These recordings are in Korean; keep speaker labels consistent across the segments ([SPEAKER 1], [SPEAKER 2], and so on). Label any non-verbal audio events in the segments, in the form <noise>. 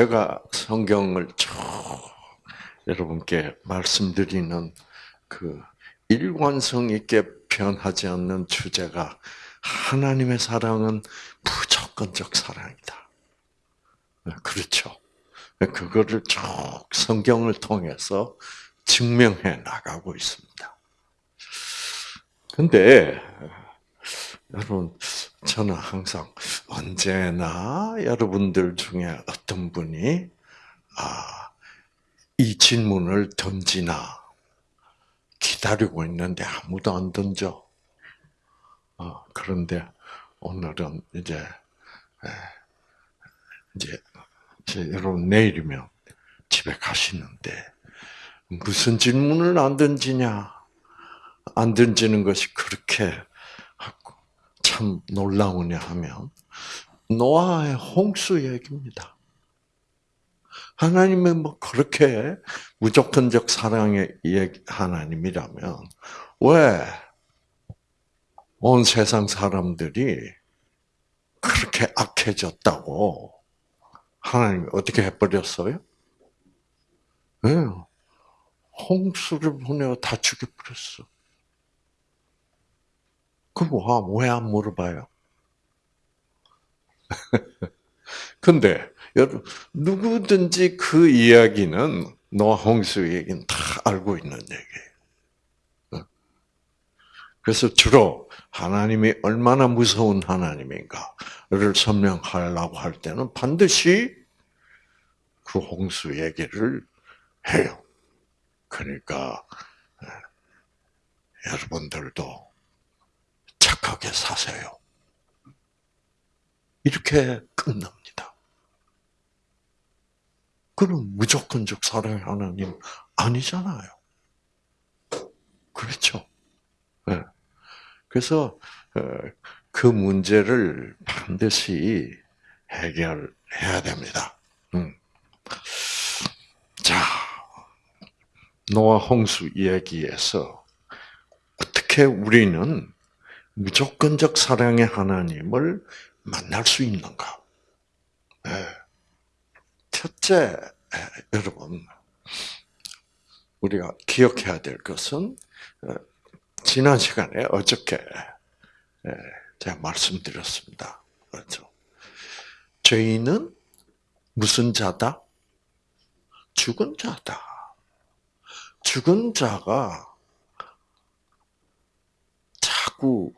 [SPEAKER 1] 제가 성경을 쭉 여러분께 말씀드리는 그 일관성 있게 변하지 않는 주제가 하나님의 사랑은 무조건적 사랑이다. 그렇죠. 그거를 쭉 성경을 통해서 증명해 나가고 있습니다. 근데 여러분 저는 항상 언제나 여러분들 중에 어떤 분이 아, 이 질문을 던지나 기다리고 있는데 아무도 안 던져. 어, 그런데 오늘은 이제 이제 여러분 내일이면 집에 가시는데 무슨 질문을 안 던지냐? 안 던지는 것이 그렇게 참 놀라우냐 하면 노아의 홍수 얘기입니다. 하나님은 뭐 그렇게 무조건적 사랑의 하나님이라면 왜 온 세상 사람들이 그렇게 악해졌다고 하나님이 어떻게 해버렸어요? 네. 홍수를 보내어 다 죽여버렸어. 그럼 왜 안 물어봐요? <laughs> 근데 여러분 누구든지 그 이야기는 노아 홍수 얘기는 다 알고 있는 얘기예요. 어? 그래서 주로 하나님이 얼마나 무서운 하나님인가를 설명하려고 할 때는 반드시 그 홍수 얘기를 해요. 그러니까 여러분들도 착하게 사세요. 이렇게 끝납니다. 그럼 무조건적 사랑의 하나님 아니잖아요. 그렇죠? 네. 그래서 어, 그 문제를 반드시 해결해야 됩니다. 음. 자, 노아 홍수 이야기에서 어떻게 우리는 무조건적 사랑의 하나님을 만날 수 있는가? 네. 첫째, 여러분, 우리가 기억해야 될 것은 어, 지난 시간에 어저께 제가 말씀드렸습니다. 그렇죠? 죄인은 무슨 자다? 죽은 자다. 죽은 자가 자꾸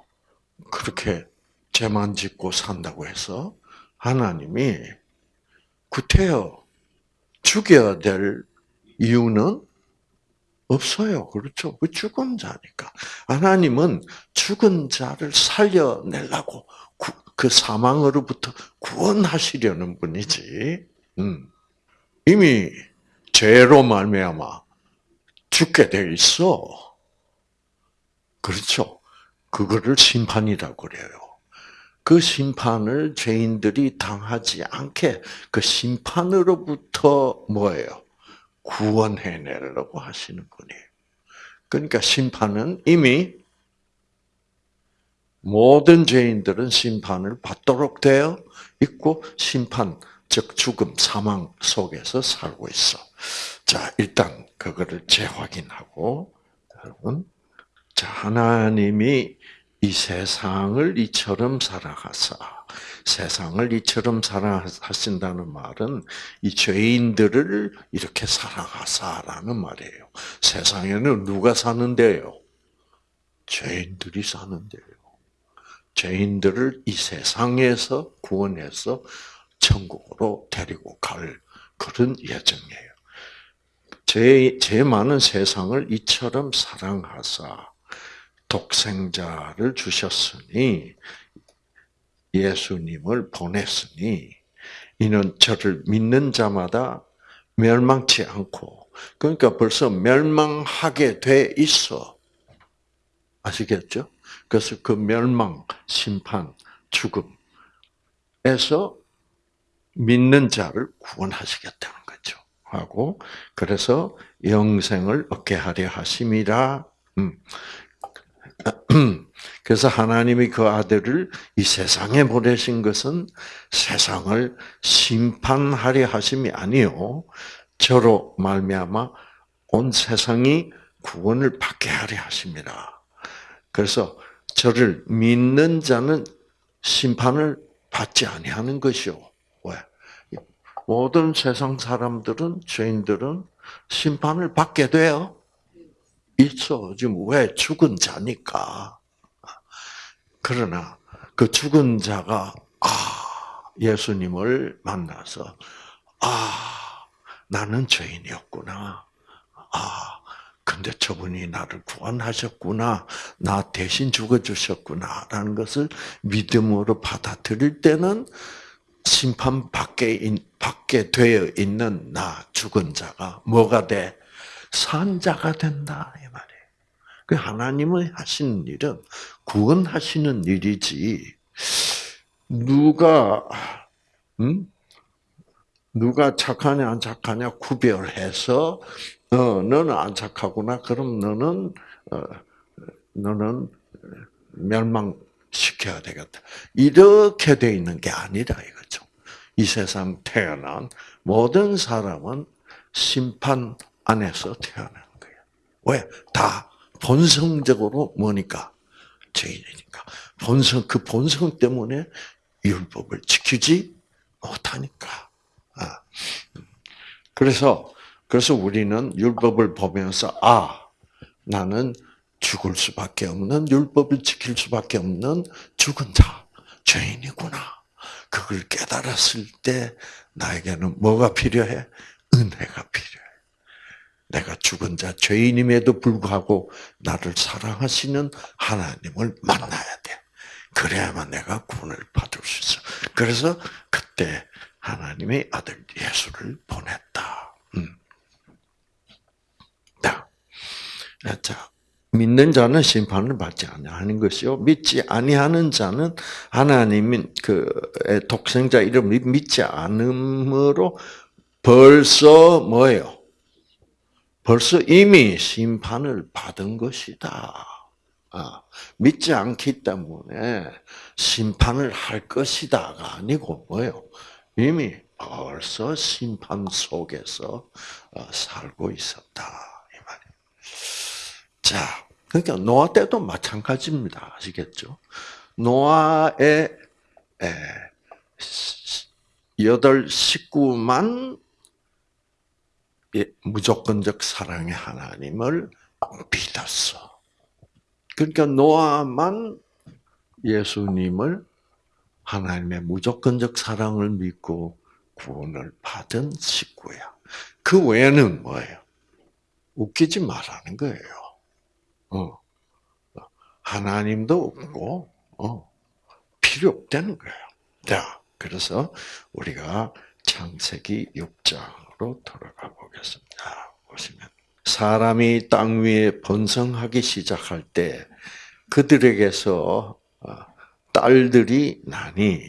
[SPEAKER 1] 그렇게 죄만 짓고 산다고 해서 하나님이 구태여 죽여야 될 이유는 없어요. 그렇죠? 그 죽은 자니까. 하나님은 죽은 자를 살려내려고 그 사망으로부터 구원하시려는 분이지. 음. 이미 죄로 말미암아 죽게 돼 있어. 그렇죠? 그거를 심판이라고 그래요. 그 심판을 죄인들이 당하지 않게 그 심판으로부터 뭐예요? 구원해내려고 하시는 분이에요. 그러니까 심판은 이미 모든 죄인들은 심판을 받도록 되어 있고 심판 즉 죽음 사망 속에서 살고 있어. 자 일단 그거를 재확인하고 여러분 자 하나님이 이 세상을 이처럼 살아가사 세상을 이처럼 살아하신다는 말은 이 죄인들을 이렇게 살아가사라는 말이에요. 세상에는 누가 사는데요? 죄인들이 사는데요. 죄인들을 이 세상에서 구원해서 천국으로 데리고 갈 그런 예정이에요. 제, 제 많은 세상을 이처럼 사랑하사 독생자를 주셨으니 예수님을 보냈으니 이는 저를 믿는 자마다 멸망치 않고 그러니까 벌써 멸망하게 돼 있어. 아시겠죠? 그래서 그 멸망, 심판, 죽음에서 믿는 자를 구원하시겠다는 거죠. 하고 그래서 영생을 얻게 하려 하심이라. 음. <clears throat> 그래서 하나님이 그 아들을 이 세상에 보내신 것은 세상을 심판하려 하심이 아니요 저로 말미암아 온 세상이 구원을 받게 하려 하십니다. 그래서 저를 믿는 자는 심판을 받지 아니하는 것이요. 왜? 모든 세상 사람들은 죄인들은 심판을 받게 돼요. 있어. 지금 왜 죽은 자니까. 그러나 그 죽은 자가 아 예수님을 만나서 아 나는 죄인이었구나. 아 근데 저분이 나를 구원하셨구나. 나 대신 죽어주셨구나. 라는 것을 믿음으로 받아들일 때는 심판 받게, 받게 되어 있는 나, 죽은 자가 뭐가 돼? 산자가 된다. 이 말이에요. 그 하나님의 하시는 일은 구원하시는 일이지. 누가, 음? 누가 착하냐, 안 착하냐 구별해서 어, 너는 안 착하구나. 그럼 너는 어, 너는 멸망시켜야 되겠다. 이렇게 돼 있는 게 아니라 이거죠. 이 세상 태어난 모든 사람은 심판 안에서 태어난 거예요. 왜? 다 본성적으로 뭐니까 죄인이니까. 본성 그 본성 때문에 율법을 지키지 못하니까. 아. 그래서 그래서 우리는 율법을 보면서 아 나는 죽을 수밖에 없는 율법을 지킬 수밖에 없는 죽은 자 죄인이구나. 그걸 깨달았을 때 나에게는 뭐가 필요해? 은혜가 필요해. 내가 죽은 자 죄인임에도 불구하고 나를 사랑하시는 하나님을 만나야 돼. 그래야만 내가 구원을 받을 수 있어. 그래서 그때 하나님의 아들 예수를 보냈다. 음. 자, 믿는 자는 심판을 받지 아니하는 것이요 믿지 아니하는 자는 하나님인 그 독생자 이름을 믿지 않음으로 벌써 뭐예요? 벌써 이미 심판을 받은 것이다. 아, 믿지 않기 때문에 심판을 할 것이다가 아니고 뭐예요? 이미 벌써 심판 속에서 어, 살고 있었다. 자, 그러니까 노아 때도 마찬가지입니다. 아시겠죠? 노아의 여덟 식구만 무조건적 사랑의 하나님을 믿었어. 그러니까 노아만 예수님을 하나님의 무조건적 사랑을 믿고 구원을 받은 식구야. 그 외에는 뭐예요? 웃기지 말라는 거예요. 어. 하나님도 없고, 어. 필요 없다는 거예요. 자, 그래서 우리가 창세기 6장 으로 돌아가 보겠습니다. 보시면. 사람이 땅 위에 번성하기 시작할 때 그들에게서 어, 딸들이 나니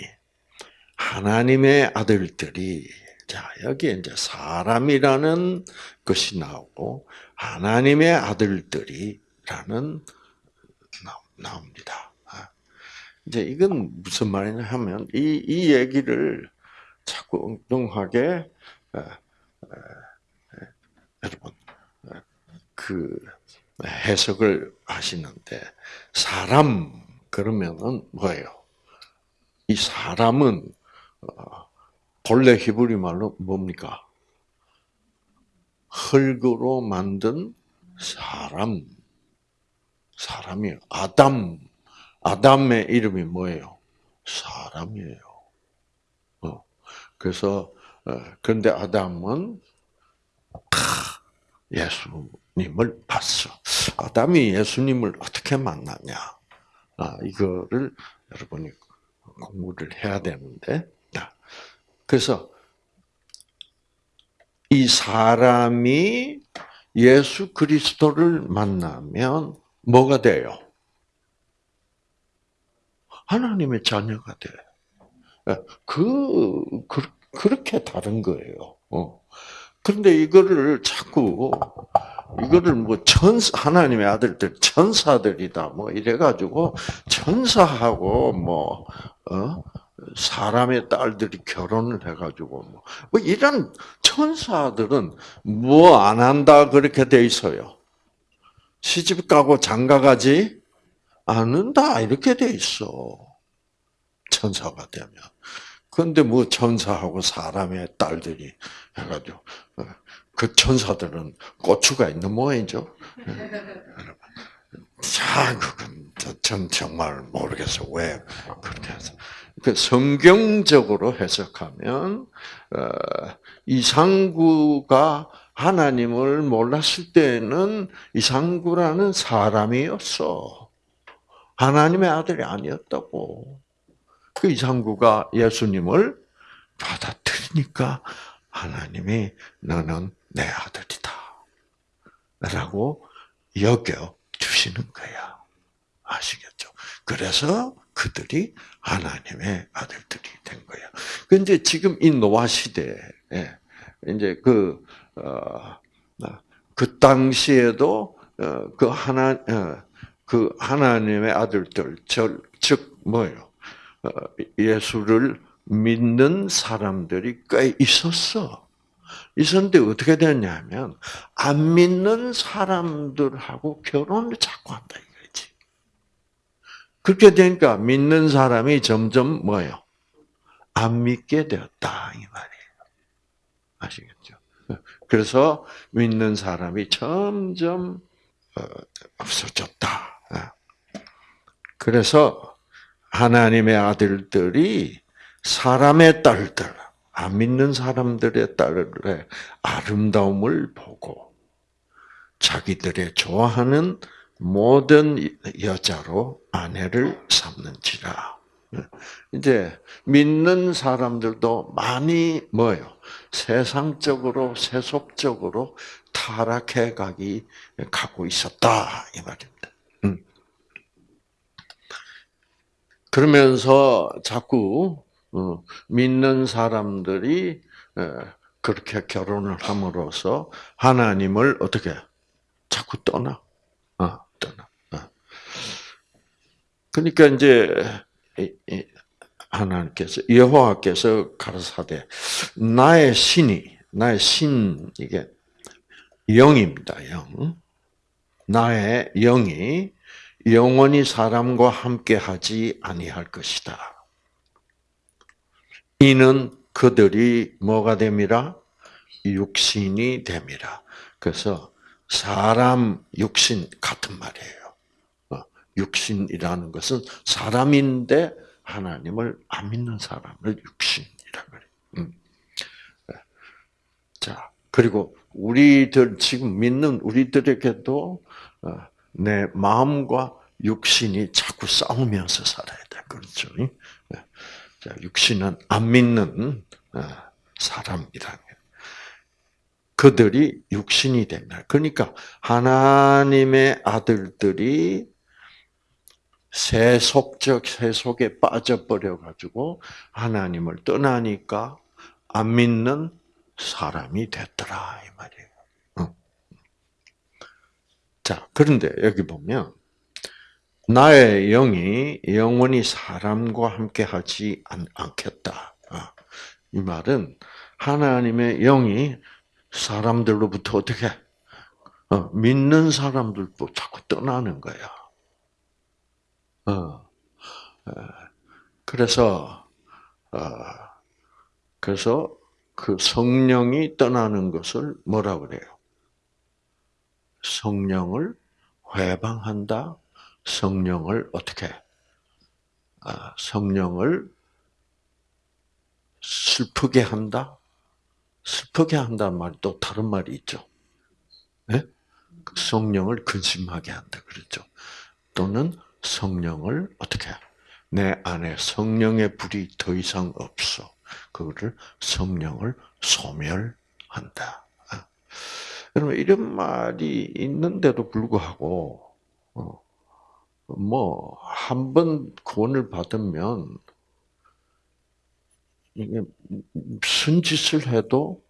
[SPEAKER 1] 하나님의 아들들이 자 여기에 이제 사람이라는 것이 나오고 하나님의 아들들이 라는 나옵니다. 아, 이제 이건 무슨 말이냐 하면 이, 이 얘기를 자꾸 엉뚱하게 여러분 그 해석을 하시는데 사람 그러면은 뭐예요? 이 사람은 어, 본래 히브리 말로 뭡니까? 흙으로 만든 사람 사람이에요. 아담. 아담의 이름이 뭐예요? 사람이에요. 어. 그래서 어, 그런데 아담은 예수님을 봤어. 아담이 예수님을 어떻게 만났냐? 아, 이거를 여러분이 공부를 해야 되는데. 그래서 이 사람이 예수 그리스도를 만나면 뭐가 돼요? 하나님의 자녀가 돼. 예, 그, 그, 렇게 다른 거예요. 어. 그런데 이거를 자꾸 이거를 뭐 천사 하나님의 아들들 천사들이다 뭐 이래 가지고 천사하고 뭐 어? 사람의 딸들이 결혼을 해 가지고 뭐, 뭐 이런 천사들은 뭐 안 한다 그렇게 돼 있어요. 시집 가고 장가 가지 않는다 이렇게 돼 있어. 천사가 되면. 그런데 뭐 천사하고 사람의 딸들이 해가지고 어, 그 천사들은 고추가 있는 모양이죠. 자, 그건 전 정말 모르겠어 왜 그렇게 해서. 그 성경적으로 해석하면 어, 이상구가 하나님을 몰랐을 때는 이상구라는 사람이었어. 하나님의 아들이 아니었다고. 그 이상구가 예수님을 받아들이니까 하나님이 너는 내 아들이다. 라고 여겨 주시는 거야. 아시겠죠? 그래서 그들이 하나님의 아들들이 된 거야. 근데 지금 이 노아 시대에 이제 그, 어, 그 당시에도 어, 그 하나, 어, 그 하나님의 아들들, 즉, 뭐예요? 어, 예수를 믿는 사람들이 꽤 있었어. 있었는데 어떻게 됐냐면 안 믿는 사람들하고 결혼을 자꾸 한다 이거지. 그렇게 되니까 믿는 사람이 점점 뭐예요? 안 믿게 되었다 이 말이에요. 아시겠죠? 그래서 믿는 사람이 점점 어, 없어졌다. 어. 그래서 하나님의 아들들이 사람의 딸들, 안 믿는 사람들의 딸의 아름다움을 보고 자기들의 좋아하는 모든 여자로 아내를 삼는지라. 이제 믿는 사람들도 많이 뭐요? 세상적으로 세속적으로 타락해 가기 가고 있었다 이 말입니다. 음. 그러면서 자꾸 어, 믿는 사람들이 그렇게 결혼을 함으로써 하나님을 어떻게 자꾸 떠나, 어, 떠나. 어. 그러니까 이제 하나님께서 여호와께서 가라사대 나의 신이 나의 신 이게 영입니다. 영 나의 영이 영원히 사람과 함께 하지 아니할 것이다. 이는 그들이 뭐가 됨이라? 육신이 됨이라. 그래서 사람 육신 같은 말이에요. 어, 육신이라는 것은 사람인데 하나님을 안 믿는 사람을 육신이라 그래. 음. 네. 자 그리고 우리들 지금 믿는 우리들에게도 어, 내 마음과 육신이 자꾸 싸우면서 살아야 돼. 그렇죠? 네. 자, 육신은 안 믿는 어, 사람이라. 그들이 육신이 됩니다. 그러니까 하나님의 아들들이 세속적 세속에 빠져버려 가지고 하나님을 떠나니까 안 믿는 사람이 됐더라 이 말이에요. 자, 그런데 여기 보면 나의 영이 영원히 사람과 함께 하지 않겠다. 아, 이 말은 하나님의 영이 사람들로부터 어떻게 어, 믿는 사람들도 자꾸 떠나는 거야. 어, 그래서 어, 그래서 그 성령이 떠나는 것을 뭐라 그래요? 성령을 회방한다, 성령을 어떻게 아, 성령을 슬프게 한다. 슬프게 한다는 말이 또 다른 말이 있죠. 네? 성령을 근심하게 한다 그랬죠. 또는 성령을 어떻게 내 안에 성령의 불이 더 이상 없어. 그거를 성령을 소멸한다. 아. 여러분 이런 말이 있는데도 불구하고 어, 뭐, 한 번 구원을 받으면, 이게 무슨 짓을 해도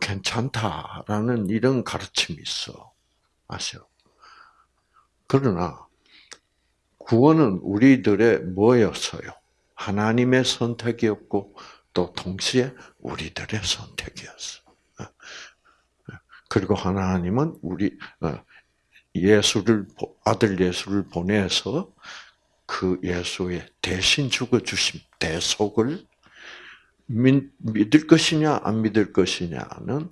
[SPEAKER 1] 괜찮다라는 이런 가르침이 있어. 아셔. 그러나 구원은 우리들의 뭐였어요? 하나님의 선택이었고 또 동시에 우리들의 선택이었어. 그리고 하나님은 우리 어, 예수를 아들 예수를 보내서 그 예수의 대신 죽어 주심 대속을 믿을 것이냐 안 믿을 것이냐는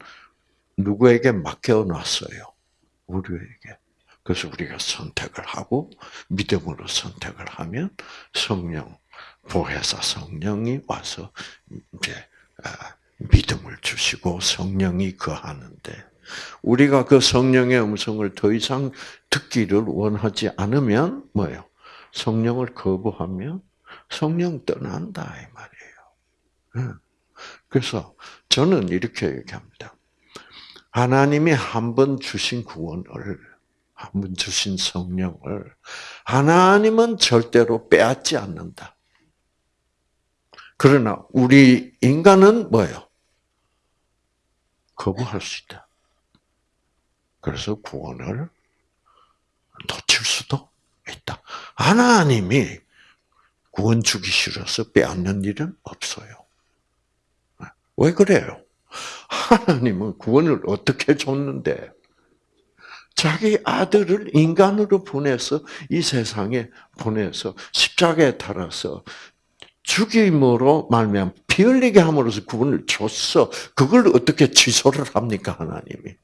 [SPEAKER 1] 누구에게 맡겨 놨어요. 우리에게. 그래서 우리가 선택을 하고 믿음으로 선택을 하면 성령 보혜사 성령이 와서 이제 아, 믿음을 주시고 성령이 거하는데 우리가 그 성령의 음성을 더 이상 듣기를 원하지 않으면 뭐예요? 성령을 거부하면 성령 떠난다 이 말이에요. 그래서 저는 이렇게 얘기합니다. 하나님이 한 번 주신 구원을 한 번 주신 성령을 하나님은 절대로 빼앗지 않는다. 그러나 우리 인간은 뭐예요? 거부할 수 있다. 그래서 구원을 놓칠 수도 있다. 하나님이 구원 주기 싫어서 빼앗는 일은 없어요. 왜 그래요? 하나님은 구원을 어떻게 줬는데 자기 아들을 인간으로 보내서 이 세상에 보내서 십자가에 달아서 죽임으로 말미암 피 흘리게 함으로써 구원을 줬어. 그걸 어떻게 취소를 합니까 하나님이?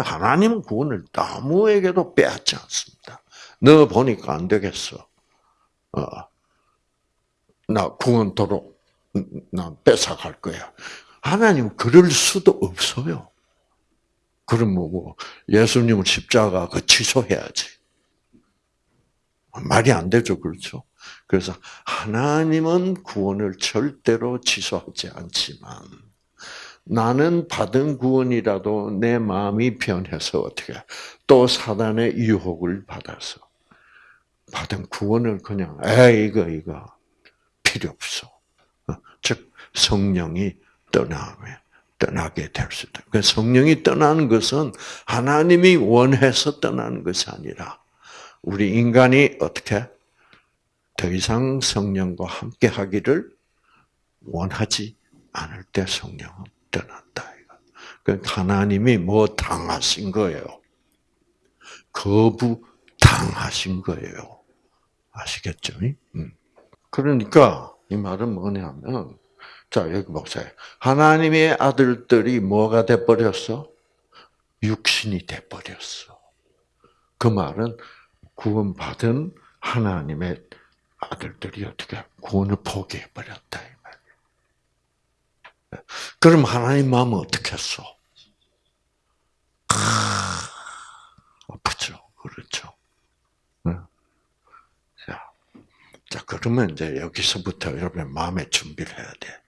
[SPEAKER 1] 하나님은 구원을 아무에게도 빼앗지 않습니다. 너 보니까 안 되겠어. 어, 나 구원토록 나 뺏어갈 거야. 하나님 그럴 수도 없어요. 그럼 뭐고 예수님을 십자가 그 취소해야지. 말이 안 되죠, 그렇죠? 그래서 하나님은 구원을 절대로 취소하지 않지만 나는 받은 구원이라도 내 마음이 변해서 어떻게 또 사단의 유혹을 받아서 받은 구원을 그냥 에 이거 이거 필요 없어. 어, 즉 성령이 떠나면 떠나게 될 수다. 그 성령이 떠나는 것은 하나님이 원해서 떠나는 것이 아니라 우리 인간이 어떻게 더 이상 성령과 함께 하기를 원하지 않을 때 성령은 떠난다. 그 하나님이 뭐 당하신 거예요? 거부 당하신 거예요. 아시겠죠? 음. 그러니까 이 말은 뭐냐면 자 여기 보세요. 하나님의 아들들이 뭐가 돼 버렸어? 육신이 돼 버렸어. 그 말은 구원받은 하나님의 아들들이 어떻게 구원을 포기해 버렸다. 그럼 하나님 마음은 어떻게 했어? 아프죠, 그렇죠. 자, 자 그러면 이제 여기서부터 여러분 마음의 준비를 해야 돼.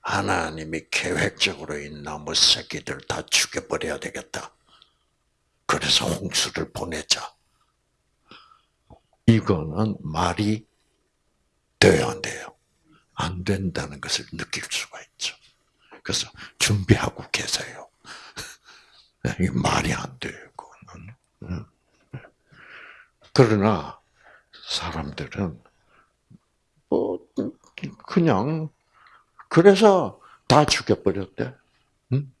[SPEAKER 1] 하나님이 계획적으로 이 나무 새끼들 다 죽여버려야 되겠다. 그래서 홍수를 보내자. 이거는 말이 돼야 안 돼요. 안 된다는 것을 느낄 수가 있죠. 그래서 준비하고 계세요. <laughs> 이게 말이 안 돼요, 그거는. 그러나 사람들은 뭐 그냥 그래서 다 죽여버렸대. 응?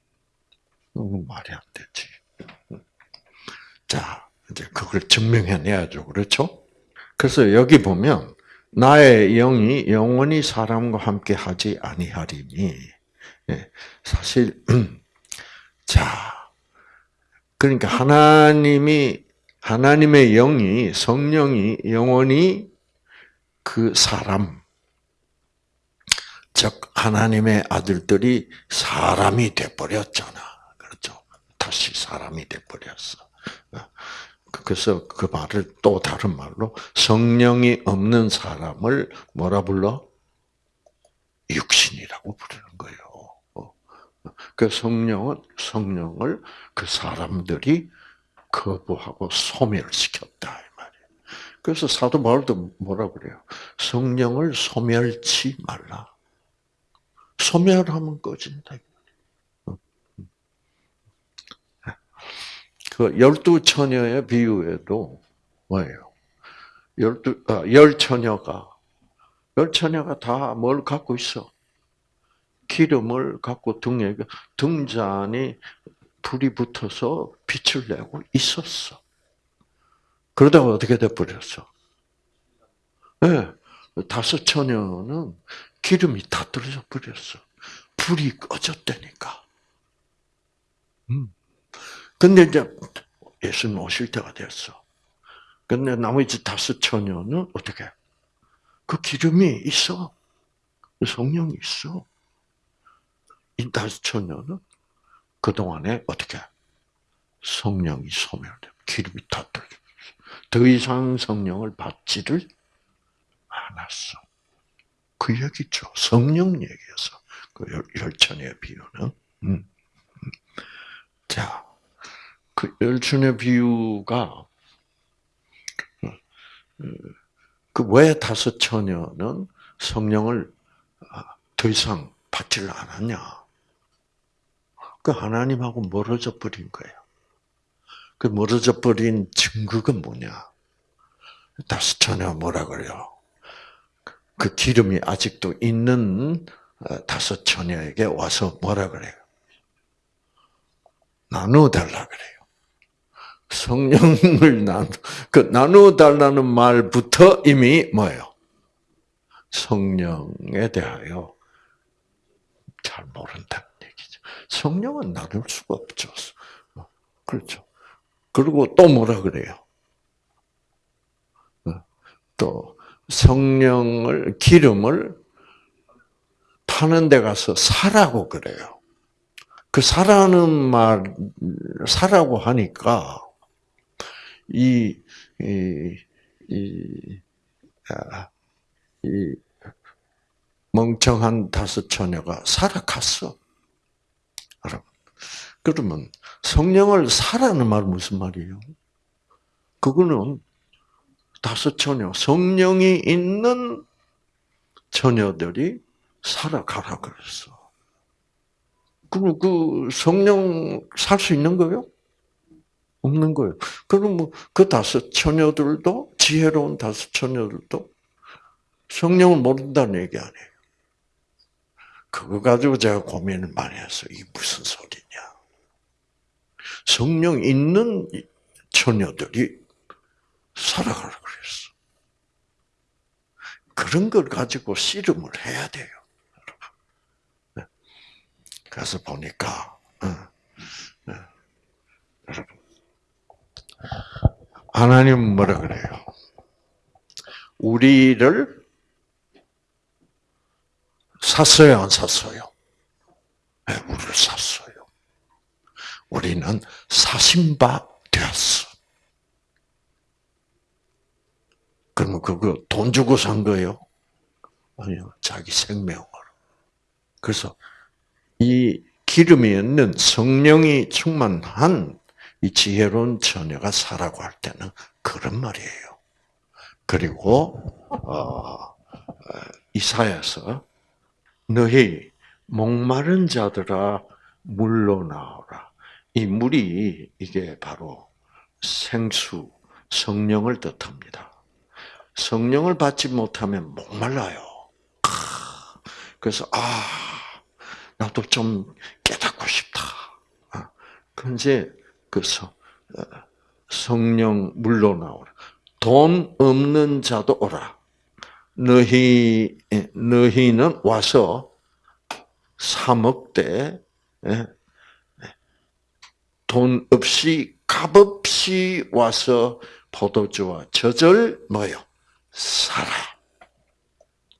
[SPEAKER 1] 말이 안 되지. 자, 이제 그걸 증명해내야죠. 그렇죠? 그래서 여기 보면 나의 영이 영원히 사람과 함께 하지 아니하리니 예, 사실 <clears throat> 자 그러니까 하나님이 하나님의 영이 성령이 영원히 그 사람 즉 하나님의 아들들이 사람이 돼 버렸잖아. 그렇죠? 다시 사람이 돼 버렸어. 그래서 그 말을 또 다른 말로 성령이 없는 사람을 뭐라 불러? 육신이라고 부르는 거예요. 어. 그 성령은 성령을 그 사람들이 거부하고 소멸시켰다 이 말이에요. 그래서 사도 바울도 뭐라 그래요? 성령을 소멸치 말라. 소멸하면 꺼진다. 그 열두 처녀의 비유에도 뭐예요? 열두 아, 열 처녀가 열 처녀가 다 뭘 갖고 있어? 기름을 갖고 등에 등잔이 불이 붙어서 빛을 내고 있었어. 그러다가 어떻게 돼 버렸어? 네, 다섯 처녀는 기름이 다 떨어져 버렸어. 불이 꺼졌다니까. 음. 근데 이제 예수님 오실 때가 됐어. 근데 나머지 다섯 처녀는 어떻게? 그 기름이 있어. 성령이 있어. 이 다섯 처녀는 그동안에 어떻게? 성령이 소멸돼. 기름이 다 떨어져. 더 이상 성령을 받지를 않았어. 그 얘기죠. 성령 얘기에서. 그 열천의 비유는. 음. 자, 그 열천의 비유가 그왜 다섯 처녀는 성령을 아, 더 이상 받지를 않았냐? 그 하나님하고 멀어져 버린 거예요. 그 멀어져 버린 증거가 뭐냐? 다섯 처녀 뭐라 그래요? 그 기름이 아직도 있는 어, 다섯 처녀에게 와서 뭐라 그래요? 나누어 달라 그래요. 성령을 나누, 그 나누어달라는 말부터 이미 뭐예요? 성령에 대하여 잘 모른다는 얘기죠. 성령은 나눌 수가 없죠. 그렇죠. 그리고 또 뭐라 그래요? 어, 또 성령을 기름을 파는 데 가서 사라고 그래요. 그 사라는 말 사라고 하니까 이, 이, 이, 아, 이 멍청한 다섯 처녀가 살아갔어. 그러면 성령을 사라는 말 무슨 말이에요? 그거는 다섯 처녀, 성령이 있는 처녀들이 살아가라 그랬어. 그럼 그 성령 살 수 있는 거예요? 없는 거예요. 그럼 뭐 그 다섯 처녀들도 지혜로운 다섯 처녀들도 성령을 모른다는 얘기 아니에요. 그거 가지고 제가 고민을 많이 했어요. 이게 무슨 소리냐. 성령 있는 처녀들이 살아가라 그랬어. 그런 걸 가지고 씨름을 해야 돼요. 네. 그래서 보니까 네. 여러분 하나님 뭐라 그래요? 우리를 샀어요, 안 샀어요? 네, 우리를 샀어요. 우리는 사신 바 되었어. 그러면 그거 돈 주고 산 거예요? 아니요. 자기 생명으로. 그래서 이 기름이 있는 성령이 충만한 이 지혜로운 처녀가 사라고 할 때는 그런 말이에요. 그리고 어, 이사야서 너희 목마른 자들아 물로 나오라. 이 물이 이게 바로 생수, 성령을 뜻합니다. 성령을 받지 못하면 목말라요. 그래서 아 나도 좀 깨닫고 싶다. 근데 그 성령 물로 나오라. 돈 없는 자도 오라. 너희 너희는 와서 사 먹되 돈 없이 값없이 와서 포도주와 젖을 뭐요? 사라.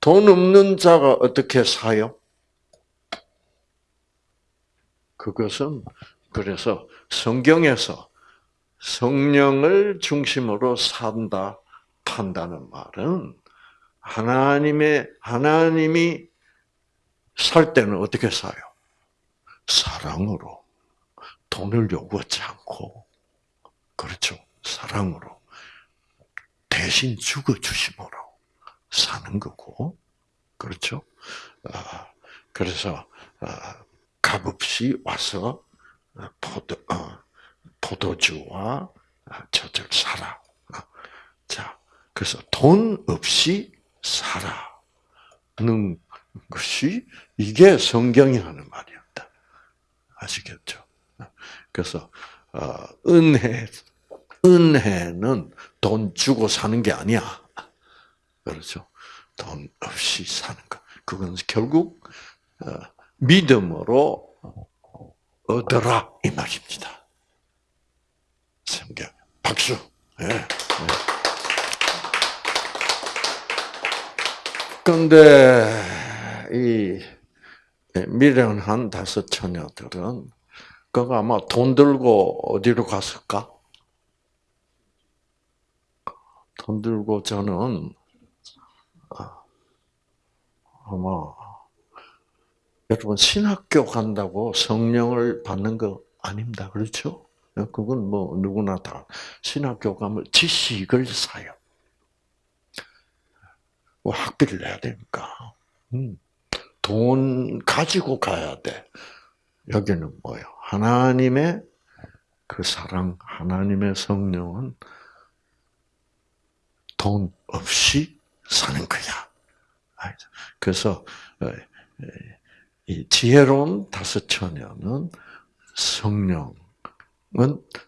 [SPEAKER 1] 돈 없는 자가 어떻게 사요? 그것은 그래서 성경에서 성령을 중심으로 산다 판다는 말은 하나님의 하나님이 살 때는 어떻게 사요? 사랑으로. 돈을 요구하지 않고. 그렇죠. 사랑으로. 대신 죽어 주심으로 사는 거고, 그렇죠? 아, 그래서 어, 값없이 와서 포도 포도주와 젖을 사라. 자, 그래서 돈 없이 살아는 것이 이게 성경이 하는 말이었다. 아시겠죠? 그래서 어, 은혜 은혜는 돈 주고 사는 게 아니야. 그렇죠? 돈 없이 사는 것. 그건 결국 어, 믿음으로 얻어라 이 말입니다. 성경 박수. 예. 네. 그런데 이 미련 한 다섯 처녀들은 그거 아마 돈 들고 어디로 갔을까? 돈 들고 저는 아, 아마 여러분 신학교 간다고 성령을 받는 거 아닙니다. 그렇죠? 그건 뭐 누구나 다 신학교 가면 지식을 사요. 뭐 학비를 내야 되니까. 음. 돈 가지고 가야 돼. 여기는 뭐요? 하나님의 그 사랑, 하나님의 성령은 돈 없이 사는 거야. 그래서 어, 이 지혜로운 다섯 처녀는 성령은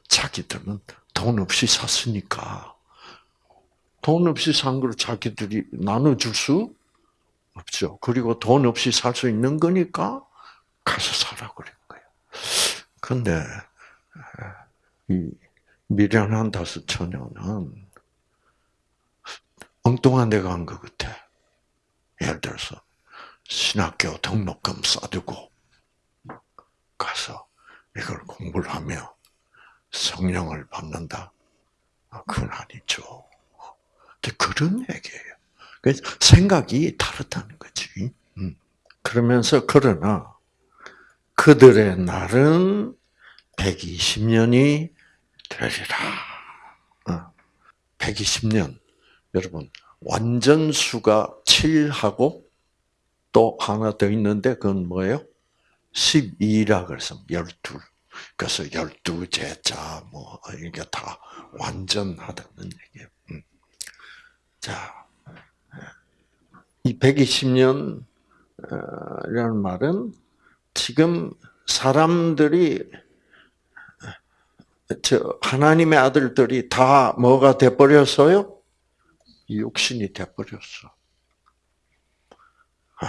[SPEAKER 1] 자기들은 돈 없이 샀으니까 돈 없이 산 걸 자기들이 나눠줄 수 없죠. 그리고 돈 없이 살 수 있는 거니까 가서 사라 그런 거예요. 근데 이 미련한 다섯 처녀는 엉뚱한 데 간 것 같아. 예를 들어서 신학교 등록금 싸두고 가서 이걸 공부를 하며 성령을 받는다. 아, 그건 아니죠. 그런 얘기예요. 생각이 다르다는 거지. 음. 그러면서 그러나 그들의 날은 120년이 되리라. 120년. 어. 여러분, 완전수가 7하고 또 하나 더 있는데 그건 뭐예요? 12라 그래서 12. 그래서 12제자 뭐 이게 다 완전하다는 얘기예요. 음. 자, 이 120년이라는 말은 지금 사람들이 저 하나님의 아들들이 다 뭐가 돼 버렸어요? 육신이 돼 버렸어. 아,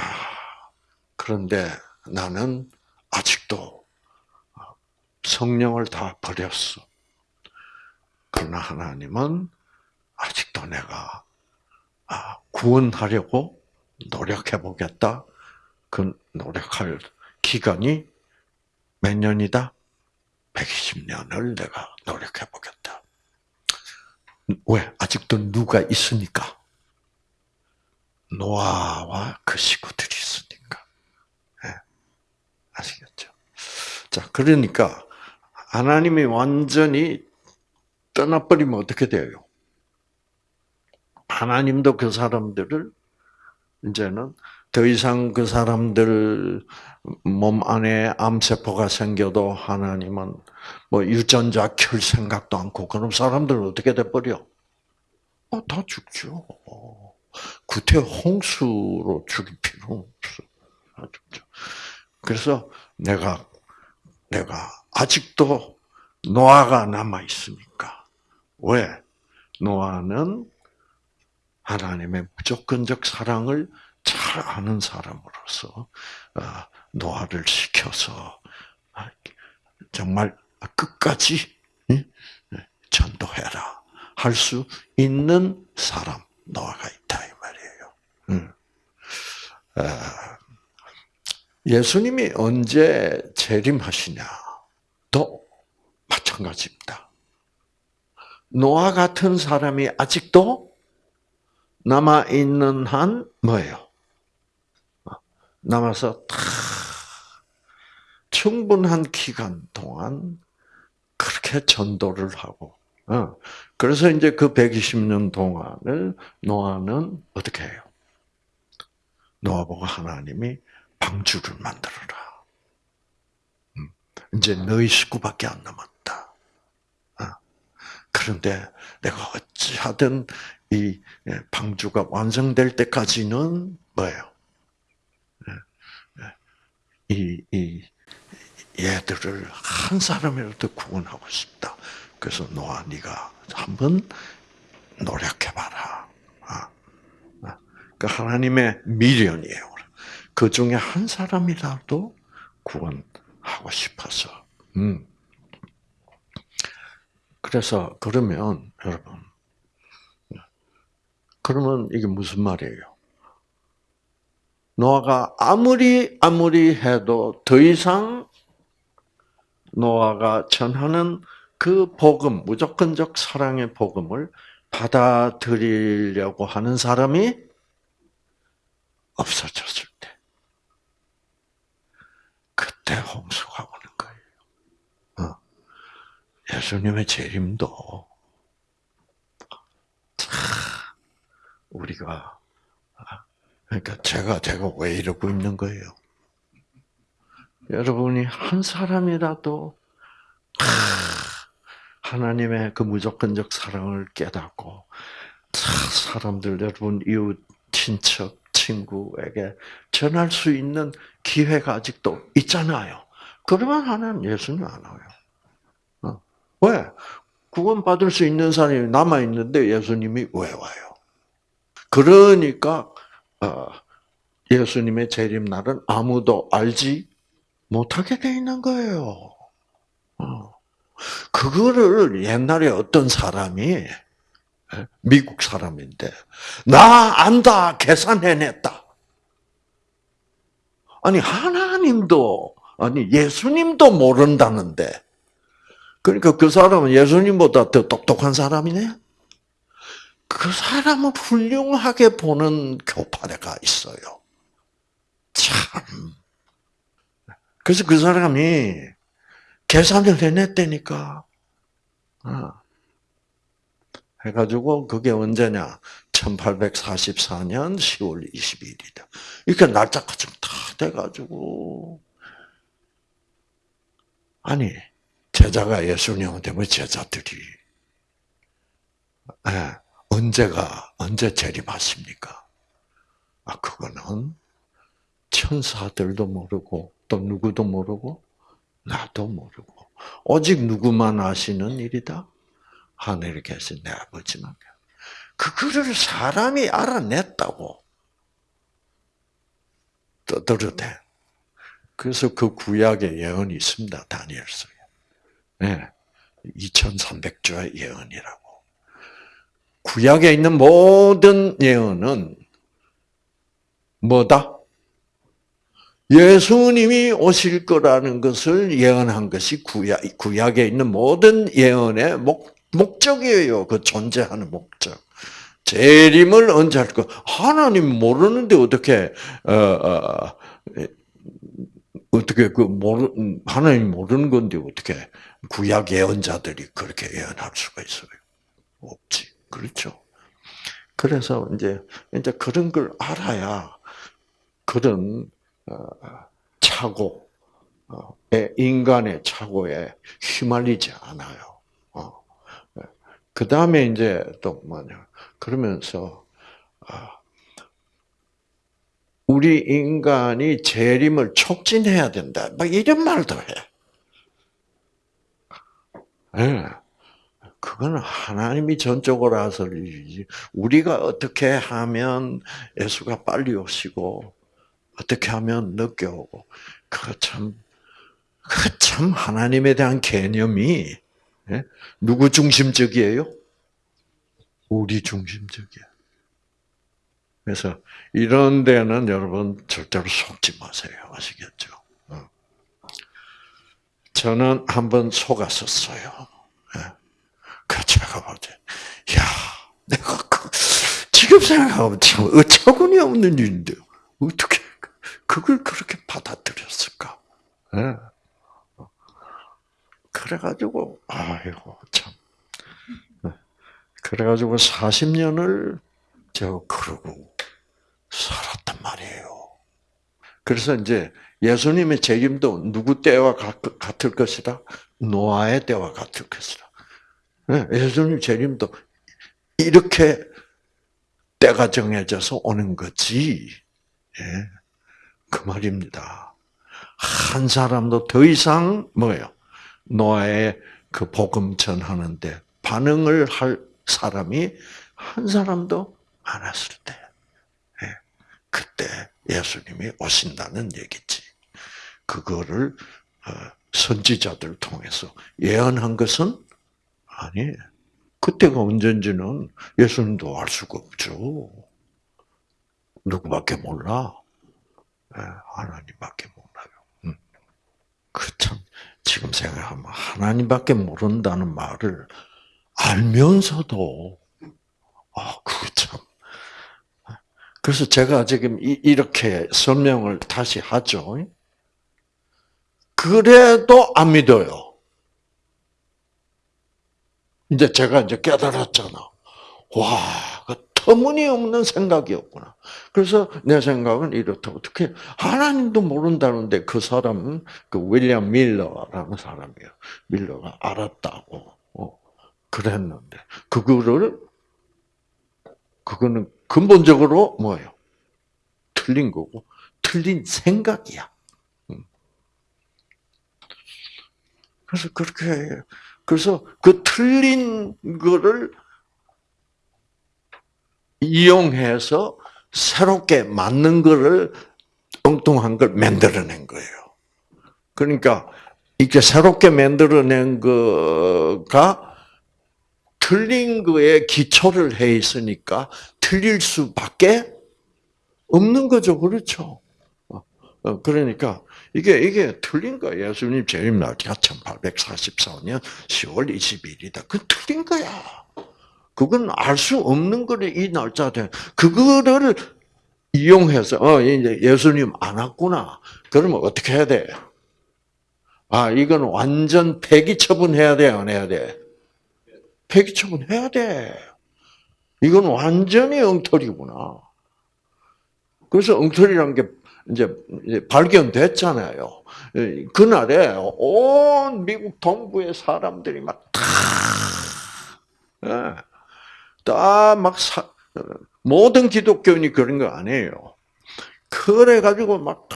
[SPEAKER 1] 그런데 나는 아직도 성령을 다 버렸어. 그러나 하나님은 아직도 내가 아, 구원하려고 노력해 보겠다. 그 노력할 기간이 몇 년이다? 120년을 내가 노력해 보겠다. 왜? 아직도 누가 있으니까. 노아와 그 식구들이 있으니까. 네. 아시겠죠? 자, 그러니까 하나님이 완전히 떠나버리면 어떻게 돼요? 하나님도 그 사람들을 이제는 더 이상 그 사람들 몸 안에 암세포가 생겨도 하나님은 뭐 유전자 킬 생각도 않고 그럼 사람들은 어떻게 돼버려? 어, 다 죽죠. 구태 홍수로 죽일 필요 없어. 그래서 내가 내가 아직도 노아가 남아 있으니까. 왜? 노아는 하나님의 무조건적 사랑을 잘 아는 사람으로서 어, 노아를 시켜서 아, 정말 끝까지 전도해라 할 수 있는 사람 노아가 있다 이 말이에요. 아, 예수님이 언제 재림하시냐도 마찬가지입니다. 노아 같은 사람이 아직도 남아 있는 한 뭐예요? 남아서 다 충분한 기간 동안 그렇게 전도를 하고, 어. 그래서 이제 그 120년 동안을 노아는 어떻게 해요? 노아보고 하나님이 방주를 만들어라. 음, 이제 너희 식구밖에 안 남았다. 어. 그런데 내가 어찌하든 이 예, 방주가 완성될 때까지는 뭐예요? 예, 예. 이, 이 얘들을 한 사람이라도 구원하고 싶다. 그래서 노아 네가 한번 노력해봐라. 아, 아. 그 하나님의 미련이에요. 그 중에 한 사람이라도 구원하고 싶어서. 음. 그래서 그러면 여러분, 그러면 이게 무슨 말이에요? 노아가 아무리 아무리 해도 더 이상 노아가 전하는 그 복음, 무조건적 사랑의 복음을 받아들이려고 하는 사람이 없어졌을 때. 그때 홍수가 오는 거예요. 어. 예수님의 재림도 우리가 그러니까 제가 제가 왜 이러고 있는 거예요? 여러분이 한 사람이라도 하나님의 그 무조건적 사랑을 깨닫고 사람들 여러분 이웃 친척 친구에게 전할 수 있는 기회가 아직도 있잖아요. 그러면 하나님 예수님 안 와요. 어. 왜? 구원 받을 수 있는 사람이 남아 있는데 예수님이 왜 와요? 그러니까 어, 예수님의 재림 날은 아무도 알지 못하게 돼 있는 거예요. 어. 그거를 옛날에 어떤 사람이 예, 미국 사람인데 나 안다 계산해냈다. 아니 하나님도 아니 예수님도 모른다는데 그러니까 그 사람은 예수님보다 더 똑똑한 사람이네. 그 사람은 훌륭하게 보는 교파대가 있어요. 참. 그래서 그 사람이 계산을 해냈다니까. 어. 해가지고 그게 언제냐? 1844년 10월 22일이다. 이렇게 날짜가 좀다 돼가지고 아니 제자가 예수님한테 뭐 제자들이 네, 언제가 언제 재림하십니까? 아 그거는 천사들도 모르고 또 누구도 모르고 나도 모르고 오직 누구만 아시는 일이다. 하늘에 계신 내 아버지만. 그거를 사람이 알아냈다고 떠들어대. 그래서 그 구약의 예언이 있습니다. 다니엘서에. 네. 2300조의 예언이라고. 구약에 있는 모든 예언은 뭐다? 예수님이 오실 거라는 것을 예언한 것이 구약, 구약에 있는 모든 예언의 목, 목적이에요. 그 존재하는 목적. 재림을 언제 할 거? 하나님 모르는데 어떻게 어, 어, 어떻게 그 모르 하나님 모르는 건데 어떻게 구약 예언자들이 그렇게 예언할 수가 있어요? 없지. 그렇죠. 그래서 이제 이제 그런 걸 알아야 그런 어, 착오, 어, 인간의 착오에 휘말리지 않아요. 어. 그 다음에 이제 또 뭐냐 그러면서 우리 인간이 재림을 촉진해야 된다. 막 이런 말도 해. 네. 그거는 하나님이 전적으로 하서 일이지. 우리가 어떻게 하면 예수가 빨리 오시고 어떻게 하면 늦게 오고 그거 참, 그 참 하나님에 대한 개념이 예? 누구 중심적이에요? 우리 중심적이야. 그래서 이런 데는 여러분 절대로 속지 마세요. 아시겠죠? 어. 저는 한번 속았었어요. 예. 그 제가 보지, 야, 내가 그, 지금 생각하면 참 어처구니 없는 일인데 어떻게 그걸 그렇게 받아들였을까? 네. 그래가지고 아이고 참. 예. 그래가지고 40년을 제가 그러고 살았단 말이에요. 그래서 이제 예수님의 재림도 누구 때와 같을 것이다? 노아의 때와 같을 것이다. 네, 예수님 재림도 이렇게 때가 정해져서 오는 거지. 예, 그 말입니다. 한 사람도 더 이상 뭐예요? 노아의 그 복음 전하는데 반응을 할 사람이 한 사람도 안 왔을 때, 예, 그때 예수님이 오신다는 얘기지. 그거를 어, 선지자들 통해서 예언한 것은 아니에요. 그때가 언젠지는 예수님도 알 수가 없죠. 누구밖에 몰라. 네, 하나님밖에 몰라요. 음. 그참 지금 생각하면 하나님밖에 모른다는 말을 알면서도 아, 그 참. 그래서 제가 지금 이렇게 설명을 다시 하죠. 그래도 안 믿어요. 이제 제가 이제 깨달았잖아. 와, 그 터무니없는 생각이었구나. 그래서 내 생각은 이렇다. 어떻게 하나님도 모른다는데 그 사람은 그 윌리엄 밀러라는 사람이에요. 밀러가 알았다고 어, 그랬는데 그거를 그거는 근본적으로 뭐예요? 틀린 거고 틀린 생각이야. 음. 그래서 그렇게 그래서 그 틀린 거를 이용해서 새롭게 맞는 거를 엉뚱한 걸 만들어낸 거예요. 그러니까 이렇게 새롭게 만들어낸 거가 틀린 거에 기초를 해 있으니까 틀릴 수밖에 없는 거죠. 그렇죠? 어, 그러니까 이게 이게 틀린 거야. 예수님 재림 날짜가 1844년 10월 20일이다. 그 틀린 거야. 그건 알 수 없는 거를 이 날짜에 그거를 이용해서 어 이제 예수님 안 왔구나. 그러면 어떻게 해야 돼? 아 이건 완전 폐기 처분해야 돼, 안 해야 돼? 폐기 처분해야 돼. 이건 완전히 엉터리구나. 그래서 엉터리란 게 이제 발견됐잖아요. 그날에 온 미국 동부의 사람들이 막 다, 다 막 모든 기독교인이 그런 거 아니에요. 그래 가지고 막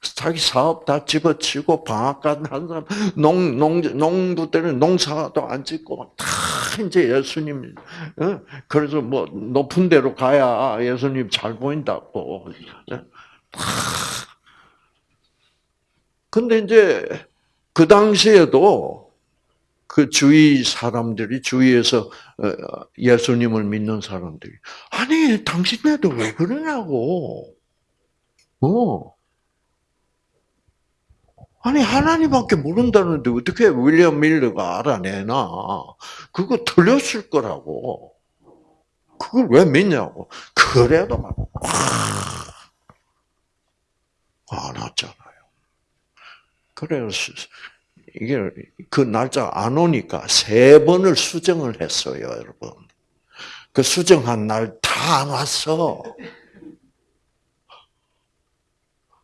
[SPEAKER 1] 자기 사업 다 집어치고 방앗간 한 사람 농, 농, 농부들은 농사도 안 짓고 막 다 이제 예수님 그래서 뭐 높은 데로 가야 예수님 잘 보인다고. 근데 이제 그 당시에도 그 주위 사람들이 주위에서 어, 예수님을 믿는 사람들이 아니 당신네도 왜 그러냐고 어 아니 하나님밖에 모른다는데 어떻게 윌리엄 밀러가 알아내나? 그거 틀렸을 거라고. 그걸 왜 믿냐고. 그래도 막 안왔잖아요. 그래서 이게 그 날짜 안 오니까 세 번을 수정을 했어요, 여러분. 그 수정한 날 다 안 왔어.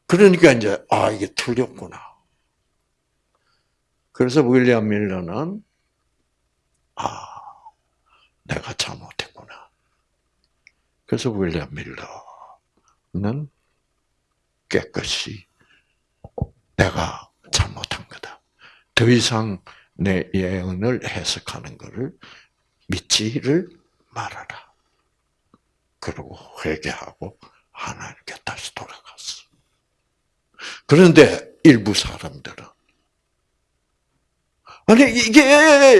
[SPEAKER 1] 그러니까 이제 아 이게 틀렸구나. 그래서 윌리엄 밀러는 아 내가 잘못했구나. 그래서 윌리엄 밀러는 깨끗이 내가 잘못한 거다. 더 이상 내 예언을 해석하는 것을 믿지를 말아라. 그러고 회개하고 하나님께 다시 돌아갔어. 그런데 일부 사람들은 아니 이게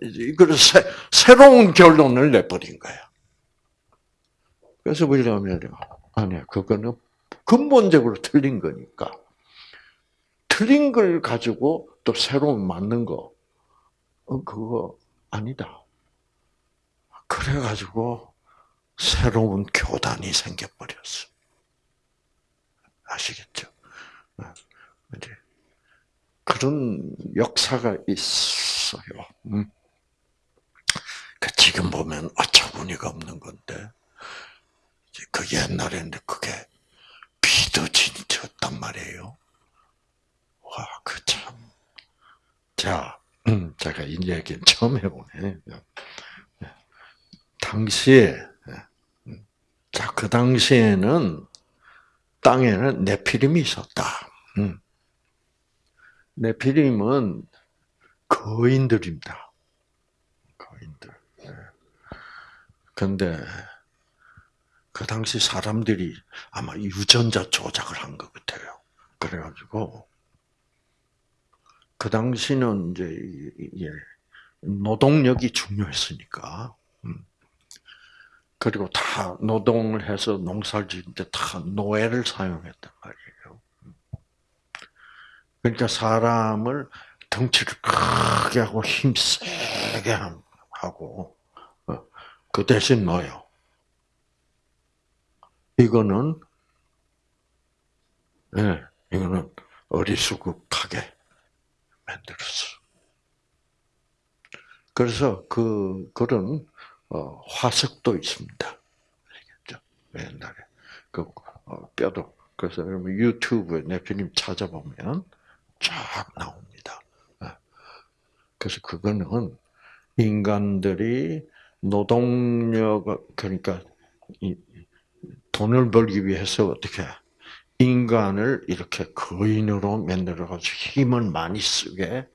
[SPEAKER 1] 이게 그래서 새로운 결론을 내버린 거야. 그래서 윌리엄이 아니야 그거는 근본적으로 틀린 거니까 틀린 걸 가지고 또 새로운 맞는 거 어, 그거 아니다. 그래가지고 새로운 교단이 생겨버렸어. 아시겠죠? 이제 그런 역사가 있어요. 음. 그 지금 보면 어처구니가 없는 건데 그 옛날에는 그게 비도 진짜였단 말이에요. 와, 그 참. 자, 음, 제가 이 얘기 <laughs> 처음 해보네. 당시에, 음, 자, 그 당시에는 땅에는 네피림이 있었다. 음. 네피림은 거인들입니다. 거인들. 그런데 그 당시 사람들이 아마 유전자 조작을 한 것 같아요. 그래가지고 그 당시는 이제 노동력이 중요했으니까 음. 그리고 다 노동을 해서 농사를 짓는 데 다 노예를 사용했단 말이에요. 그러니까 사람을 덩치를 크게 하고 힘 세게 하고 어, 그 대신 넣어요. 이거는 예, 네, 이거는 어리숙하게 만들었어. 그래서 그 그런 어, 화석도 있습니다. 알겠죠? 옛날에 그 어, 뼈도 그래서 여러분 유튜브에 네피님 찾아보면 쫙 나옵니다. 예. 그래서 그거는 인간들이 노동력 그러니까 돈을 벌기 위해서 어떻게 인간을 이렇게 거인으로 만들어 가지고 힘을 많이 쓰게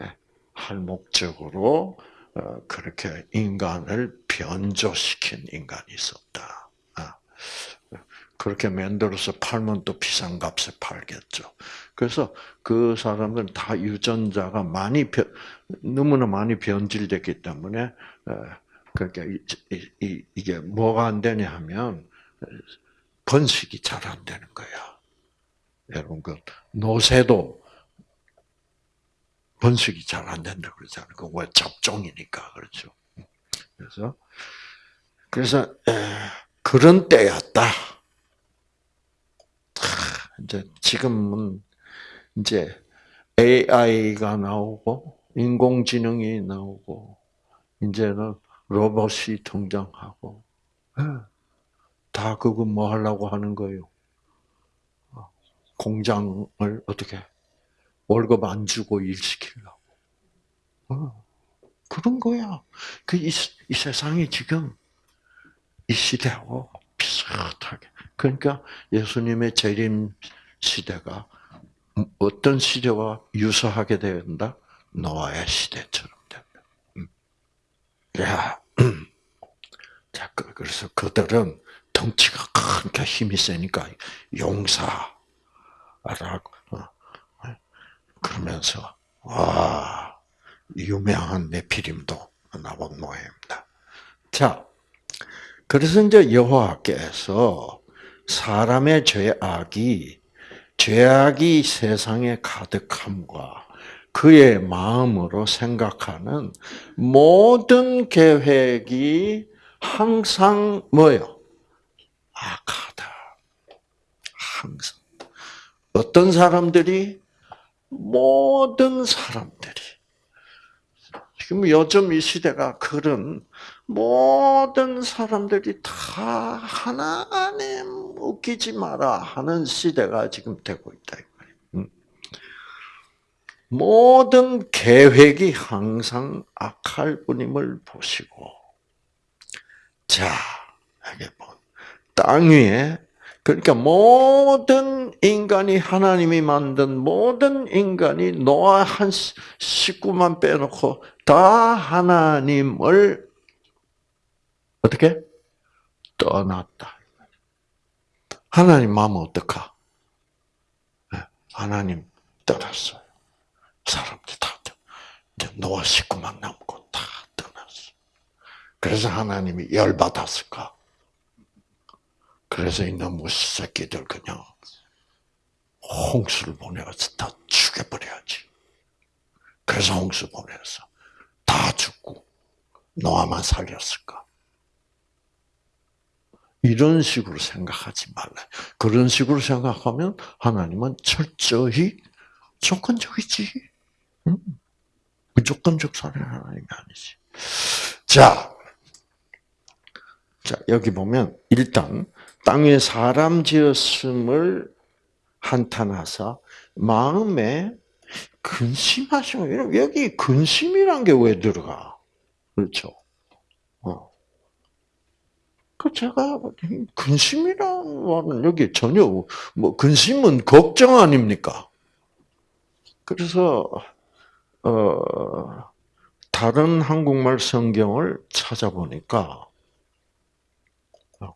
[SPEAKER 1] 예, 할 목적으로 어, 그렇게 인간을 변조시킨 인간이 있었다. 아, 그렇게 만들어서 팔면 또 비싼 값에 팔겠죠. 그래서 그 사람들은 다 유전자가 많이 변, 너무나 많이 변질됐기 때문에 그러니까 이게 뭐가 안 되냐 하면 번식이 잘 안 되는 거야. 여러분 그 노새도 번식이 잘 안 된다 그러잖아요. 그왜 잡종이니까 그렇죠. 그래서 그래서 그런 때였다. 이제 지금은 이제 AI가 나오고 인공지능이 나오고 이제는 로봇이 등장하고 다 그거 뭐 하려고 하는 거예요? 공장을 어떻게 월급 안 주고 일 시키려고. 어, 그런 거야. 그 이 이 세상이 지금 이 시대하고 비슷하게. 그러니까 예수님의 재림 시대가 어떤 시대와 유사하게 된다? 노아의 시대처럼 된다. 음. 야, 자, 그, 그래서 그들은 덩치가 크니까 힘이 세니까 용사라고 어, 그러면서 와 유명한 네피림도 나온 모양입니다. 자, 그래서 이제 여호와께서 사람의 죄악이 죄악이 세상에 가득함과 그의 마음으로 생각하는 모든 계획이 항상 뭐요? 악하다. 항상. 어떤 사람들이 모든 사람들이 지금 요즘 이 시대가 그런 모든 사람들이 다 하나님 웃기지 마라 하는 시대가 지금 되고 있다. 모든 계획이 항상 악할 뿐임을 보시고, 자, 이게 뭐, 땅 위에 그러니까 모든 인간이 하나님이 만든 모든 인간이 노아 한 식구만 빼놓고 다 하나님을 어떻게 떠났다. 하나님 마음은 어떡하? 네, 하나님 떠났어요. 사람들 다 노아 식구만 남고 다 떠났어. 그래서 하나님이 열 받았을까? 그래서 이놈의 새끼들 그냥 홍수를 보내서 다 죽여버려야지. 그래서 홍수 보내서 다 죽고 노아만 살렸을까? 이런 식으로 생각하지 말라. 그런 식으로 생각하면 하나님은 철저히 조건적이지. 응? 무조건적 사랑 하나님이 아니지. 자, 자 여기 보면 일단 땅에 사람 지었음을 한탄하사 마음에 근심하시면 여기 근심이란 게 왜 들어가? 그렇죠? 어. 그 제가 근심이란 말은 여기 전혀 뭐 근심은 걱정 아닙니까? 그래서 어 다른 한국말 성경을 찾아보니까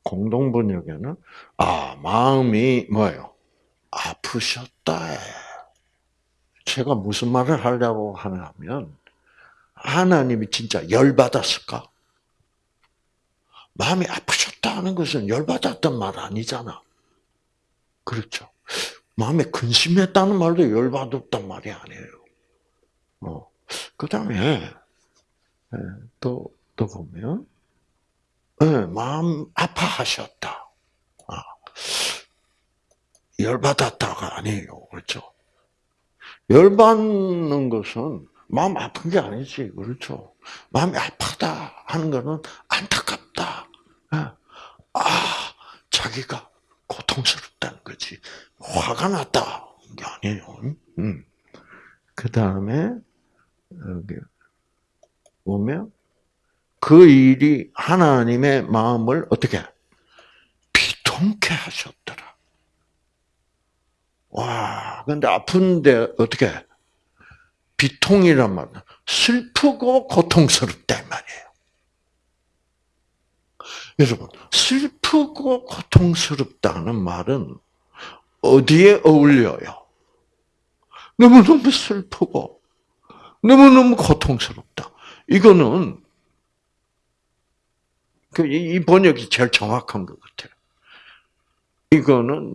[SPEAKER 1] 공동 번역에는 아 마음이 뭐예요? 아프셨다. 제가 무슨 말을 하려고 하냐면 하나님이 진짜 열 받았을까? 마음이 아프셨다 하는 것은 열 받았던 말 아니잖아. 그렇죠. 마음에 근심했다는 말도 열 받았단 말이 아니에요. 어. 그 다음에 예, 또, 또 보면 네, 마음 아파하셨다. 아, 열받았다가 아니에요. 그렇죠? 열받는 것은 마음 아픈 게 아니지. 그렇죠? 마음이 아프다 하는 것은 안타깝다. 네. 아, 자기가 고통스럽다는 거지. 화가 났다. 게 아니에요. 음. 그 다음에, 여기, 보면, 그 일이 하나님의 마음을 어떻게 비통케 하셨더라. 와, 근데 아픈데 어떻게 비통이란 말은 슬프고 고통스럽다 말이에요. 여러분, 슬프고 고통스럽다는 말은 어디에 어울려요? 너무너무 슬프고 너무너무 고통스럽다. 이거는 그 이 번역이 제일 정확한 것 같아요. 이거는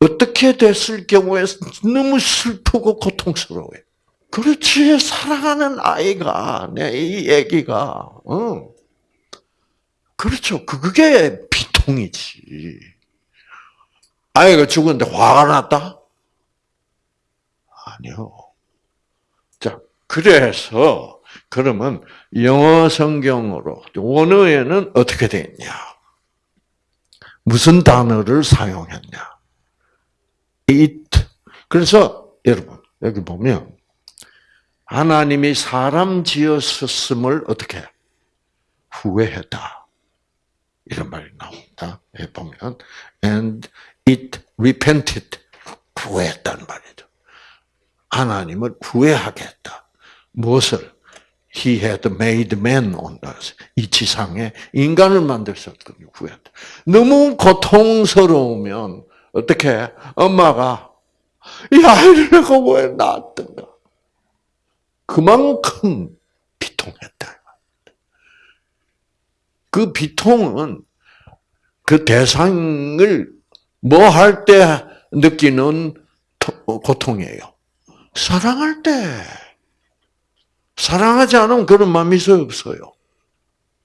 [SPEAKER 1] 어떻게 됐을 경우에 너무 슬프고 고통스러워요. 그렇지 사랑하는 아이가 내이 아기가 어. 그렇죠. 그게 비통이지. 아이가 죽었는데 화가 났다? 아니요. 자, 그래서 그러면 영어 성경으로 원어에는 어떻게 되냐? 무슨 단어를 사용했냐? it. 그래서 여러분 여기 보면 하나님이 사람 지었음을 어떻게 후회했다. 이런 말이 나옵니다. 보면 and it repented 후회했다는 말이죠. 하나님을 후회하게 했다. 무엇을? He had made man on earth. 이 지상에 인간을. 후회한다. 너무 고통스러우면 어떻게 엄마가 이 아이를 내가 왜 낳았던가? 그만큼 비통했다. 그 비통은 그 대상을 뭐 할 때 느끼는 고통이에요. 사랑할 때. 사랑하지 않으면 그런 마음이 있어요, 없어요?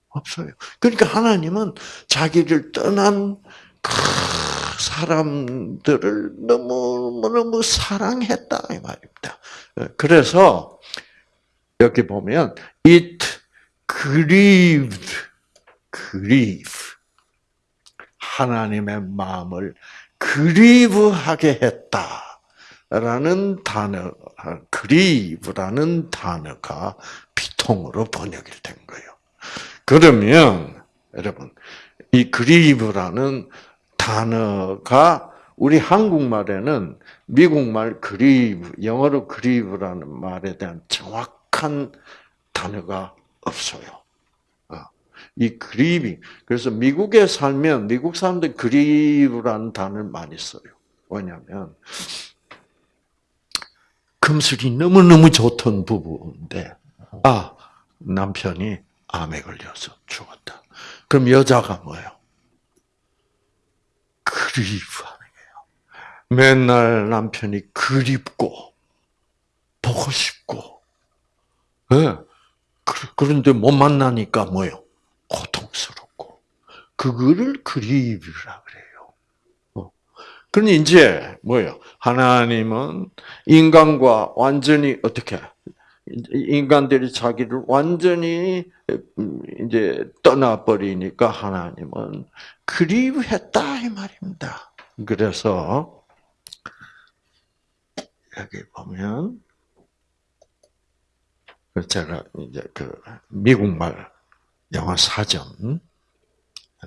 [SPEAKER 1] 없어요. 그러니까 하나님은 자기를 떠난 그 사람들을 너무너무 사랑했다, 이 말입니다. 그래서, 여기 보면, it grieved, grieve. 하나님의 마음을 그리브하게 했다. 라는 단어, 그리브라는 단어가 비통으로 번역이 된 거예요. 그러면, 여러분, 이 그리브라는 단어가 우리 한국말에는 미국말 그리브, 영어로 그리브라는 말에 대한 정확한 단어가 없어요. 어, 이 그리비, 그래서 미국에 살면 미국 사람들 그리브라는 단어를 많이 써요. 왜냐하면 금슬이 너무너무 좋던 부부인데, 아, 남편이 암에 걸려서 죽었다. 그럼 여자가 뭐예요? 그리워하는 거예요. 맨날 남편이 그립고, 보고 싶고, 네. 그런데 못 만나니까 뭐예요? 고통스럽고. 그거를 그래요. 그러니 이제 뭐예요? 하나님은 인간과 완전히 어떻게 인간들이 자기를 완전히 음, 이제 떠나버리니까 하나님은 그리워했다 이 말입니다. 그래서 여기 보면 제가 이제 그 미국말 영어 사전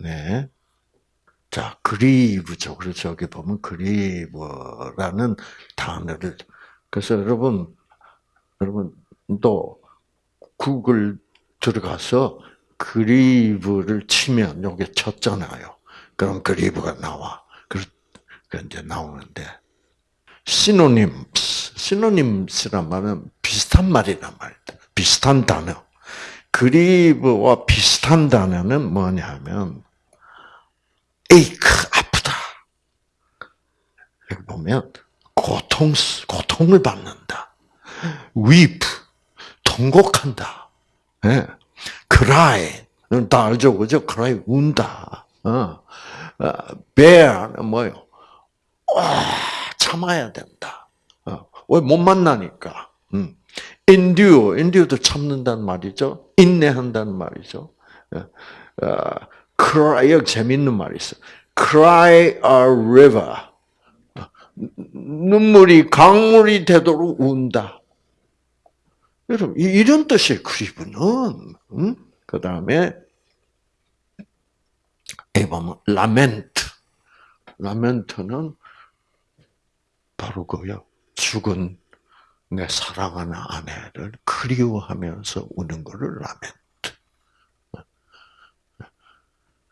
[SPEAKER 1] 네. 자, 그리브죠. 그래서 여기 보면 그리브라는 단어를 그래서 여러분 여러분 또 구글 들어가서 그리브를 치면 여기 쳤잖아요. 그럼 그리브가 나와. 그 이제 나오는데 시노님, 시노님스란 말은 비슷한 말이란 말이다. 비슷한 단어. 그리브와 비슷한 단어는 뭐냐면 에이크 아프다. 여기 보면 고통 고통을 받는다. weep 통곡한다. 예. cry 다 알죠, 그죠? cry 운다. 어. bear 뭐요? 와 참아야 된다. 어. 왜못 만나니까. 음. endure, endure도 참는다는 말이죠. 인내한다는 말이죠. 어, cry, 여기 재밌는 말이 있어. cry a river. 눈물이 강물이 되도록 운다. 여러분, 이런 뜻이에요, 그리브는. 음? 그 다음에, 이 보면, 라멘트. 라멘트는 바로 그요. 죽은 내 사랑하는 아내를 그리워하면서 우는 것을 라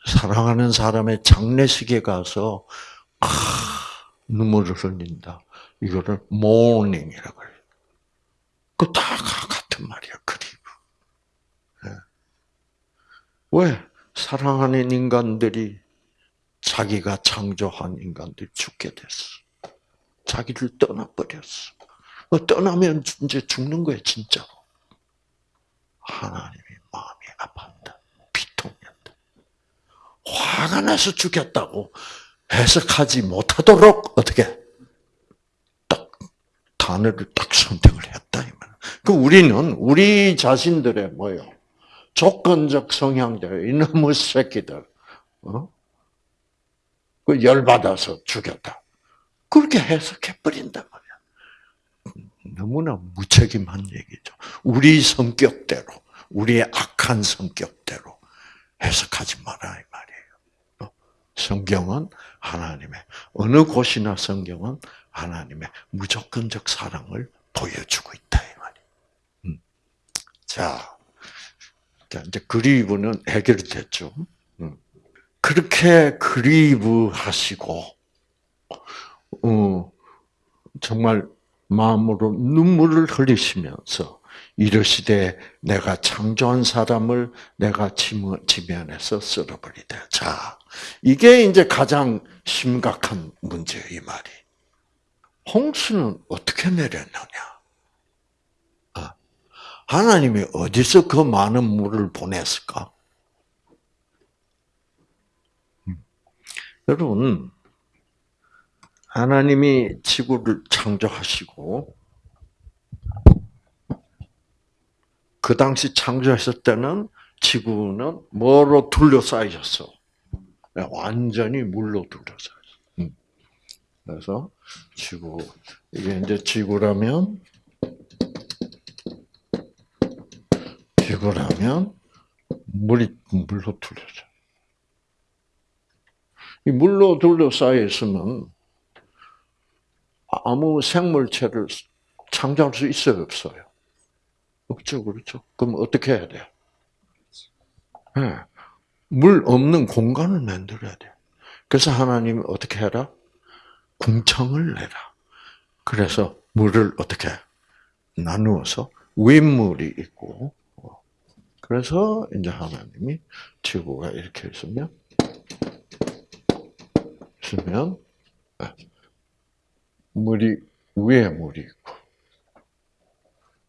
[SPEAKER 1] 사랑하는 사람의 장례식에 가서 아, 눈물을 흘린다. 이거를 mourning이라고 해요. 그다 같은 말이야, 그리고. 네. 왜? 사랑하는 인간들이 자기가 창조한 인간들이 죽게 됐어. 자기를 떠나버렸어. 뭐 떠나면 이제 죽는 거야, 진짜로. 하나님이 마음이 아팠다. 화가 나서 죽였다고 해석하지 못하도록 어떻게 딱 단어를 딱 선택을 했다 이 말. 그 우리는 우리 자신들의 뭐요 조건적 성향들 이놈의 새끼들 어? 그 열받아서 죽였다. 그렇게 해석해 버린단 말이야. 너무나 무책임한 얘기죠. 우리 성격대로, 우리의 악한 성격대로 해석하지 마라 이. 어? 성경은 하나님의 어느 곳이나 성경은 하나님의 무조건적 사랑을 보여주고 있다 이 말이에요. 음. 자, 자 이제 그리브는 해결됐죠. 음. 그렇게 그리브하시고 어, 정말 마음으로 눈물을 흘리시면서 이르시되 내가 창조한 사람을 내가 지면에서 쓸어버리다. 자, 이게 이제 가장 심각한 문제예요, 이 말이. 홍수는 어떻게 내렸느냐? 아, 하나님이 어디서 그 많은 물을 보냈을까? 음. 여러분, 하나님이 지구를 창조하시고 그 당시 창조했을 때는 지구는 뭐로 둘러싸여 있었어? 완전히 물로 둘러싸여 있어. 음. 그래서 지구 이게 이제 지구라면 지구라면 물이 물로 둘러져. 이 물로 둘러싸여 있으면 아무 생물체를 창조할 수 있어요, 없어요? 없죠, 그렇죠? 그럼 어떻게 해야 돼요? 네. 물 없는 공간을 만들어야 돼. 그래서 하나님이 어떻게 해라? 궁창을 내라. 그래서 물을 어떻게 나누어서 윗물이 있고, 그래서 이제 하나님이 지구가 이렇게 있으면, 있으면, 물이 위에 물이 있고,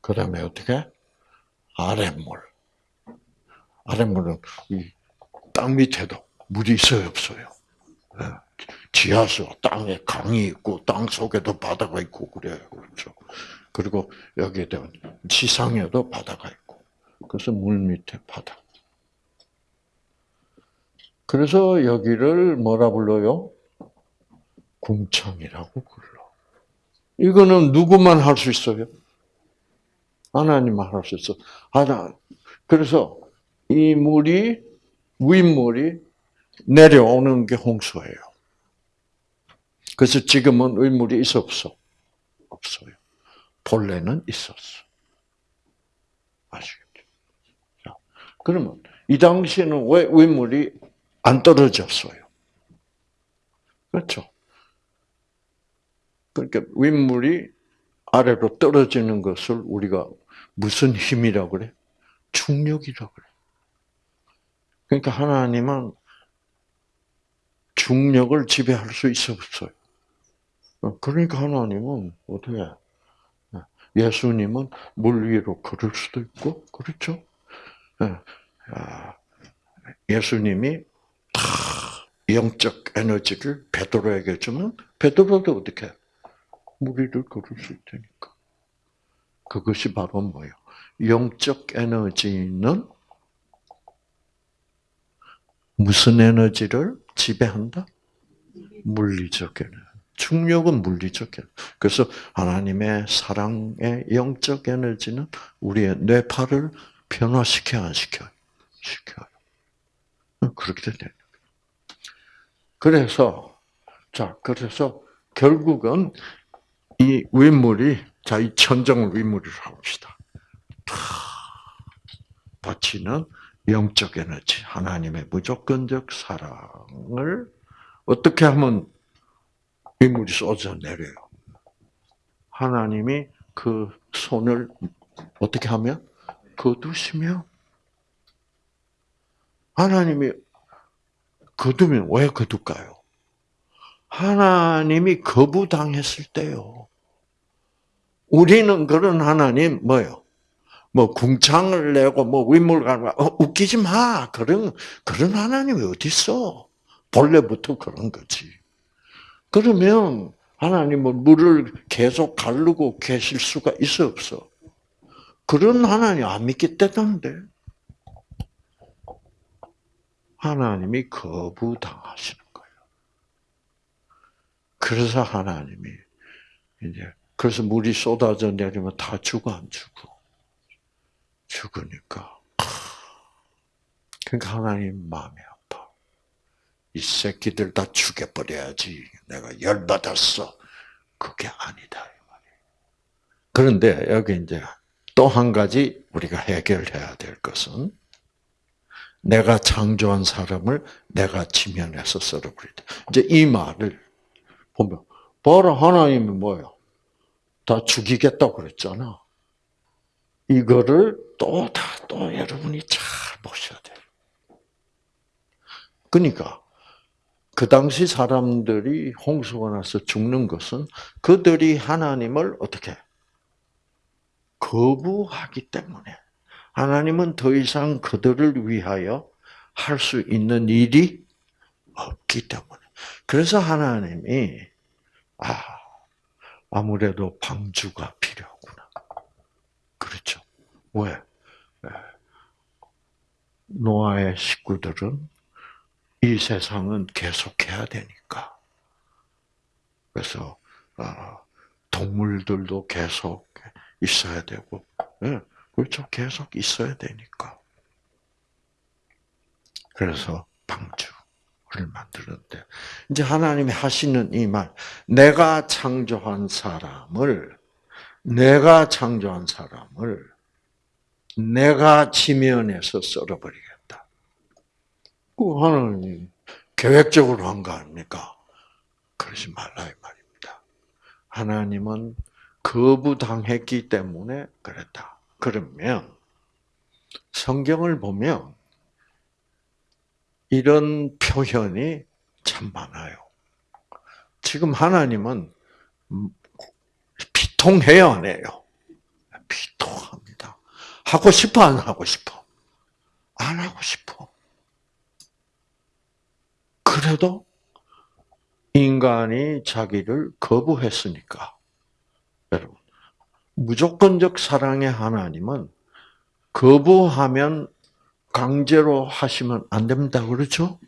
[SPEAKER 1] 그 다음에 어떻게? 아랫물. 아랫물은 이 땅 밑에도 물이 있어요, 없어요? 예. 지하수 땅에 강이 있고 땅 속에도 바다가 있고 그래요. 그렇죠. 그리고 여기에 되면 지상에도 바다가 있고. 그래서 물 밑에 바다. 그래서 여기를 뭐라 불러요? 궁창이라고 불러. 이거는 누구만 할 수 있어요? 하나님만 할 수 있어. 하나. 그래서 이 물이 윗물이 내려오는 게 홍수예요. 그래서 지금은 윗물이 있어 없어? 없어요. 본래는 있었어. 아시겠죠? 자, 그러면 이 당시에는 왜 윗물이 안 떨어졌어요? 그렇죠? 그러니까 윗물이 아래로 떨어지는 것을 우리가 무슨 힘이라고 그래? 중력이라고 그래. 그러니까 하나님은 중력을 지배할 수 있어 없어요. 그러니까 하나님은 어떻게 예수님은 물 위로 걸을 수도 있고 그렇죠? 아, 예수님이 다 영적 에너지를 베드로에게 주면 베드로도 어떻게 물 위를 걸을 수 있다니까. 그것이 바로 뭐예요? 영적 에너지는 무슨 에너지를 지배한다? 물리적 에너지. 중력은 물리적 에너지. 그래서 하나님의 사랑의 영적 에너지는 우리의 뇌파를 변화시켜 안 시켜요? 시켜요. 그렇게 되는 그래서 자 그래서 결국은 이 윗물이 자이 천정을 윗물이라고 합시다. 바치는 영적 에너지, 하나님의 무조건적 사랑을 어떻게 하면 윗물이 쏟아 내려요? 하나님이 그 손을 어떻게 하면 거두시면 하나님이 거두면 왜 거둘까요? 하나님이 거부당했을 때요. 우리는 그런 하나님 뭐요? 뭐 궁창을 내고 뭐 가는 어, 웃기지 마. 그런 그런 하나님이 어디 있어? 본래부터 그런 거지. 그러면 하나님은 물을 계속 가르고 계실 수가 있어 없어? 그런 하나님 안 때문인데 하나님이 거부당하시는 거예요. 그래서 하나님이 이제 그래서 물이 쏟아져 내리면 다 죽어 안 죽어? 죽으니까. 그러니까 하나님 마음이 아파. 이 새끼들 다 죽여버려야지. 내가 열받았어. 그게 아니다. 그런데 여기 이제 또 한 가지 우리가 해결해야 될 것은 내가 창조한 사람을 내가 지면에서 썰어버리다. 이제 이 말을 보면, 봐라, 하나님이 뭐예요? 다 죽이겠다고 그랬잖아. 이거를 또 다, 또 여러분이 잘 보셔야 돼요. 그러니까, 그 당시 사람들이 홍수가 나서 죽는 것은 그들이 하나님을 어떻게 거부하기 때문에 하나님은 더 이상 그들을 위하여 할 수 있는 일이 없기 때문에 그래서 하나님이 아 아무래도 방주가. 그렇죠. 왜? 노아의 식구들은 이 세상은 계속해야 되니까. 그래서 어, 동물들도 계속 있어야 되고, 예, 그렇죠. 계속 있어야 되니까. 그래서 방주를 만드는데 이제 하나님이 하시는 이 말, 내가 창조한 사람을 내가 창조한 사람을 내가 지면에서 썰어버리겠다. 그 하나님 계획적으로 한 거 아닙니까? 그러지 말라 이 말입니다. 하나님은 거부당했기 때문에 그랬다. 그러면 성경을 보면 이런 표현이 참 많아요. 지금 하나님은 비통해요, 안 해요? 비통합니다. 하고 싶어, 안 하고 싶어? 안 하고 싶어. 그래도 인간이 자기를 거부했으니까. 여러분, 무조건적 사랑의 하나님은 거부하면 강제로 하시면 안 된다 그렇죠?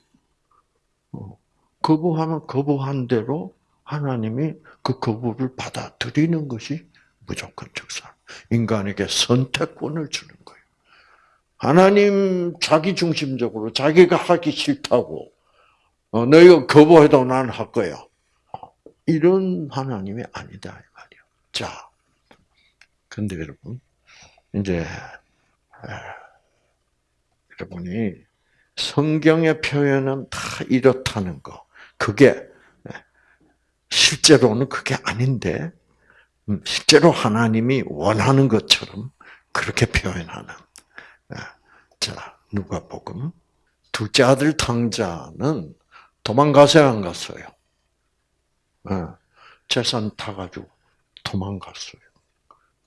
[SPEAKER 1] 어, 거부하면 거부한 대로 하나님이 그 거부를 받아들이는 것이 무조건적 사랑. 인간에게 선택권을 주는 거예요. 하나님 자기 중심적으로 자기가 하기 싫다고 어, 너희가 거부해도 난 할 거야. 이런 하나님이 아니다 이 말이야. 자, 근데 여러분 이제 여러분이 성경의 표현은 다 이렇다는 거. 그게 실제로는 그게 아닌데 음, 실제로 하나님이 원하는 것처럼 그렇게 표현하는. 자, 누가복음 둘째 아들 탕자는 도망가서야 안 갔어요. 재산 타가지고 도망갔어요.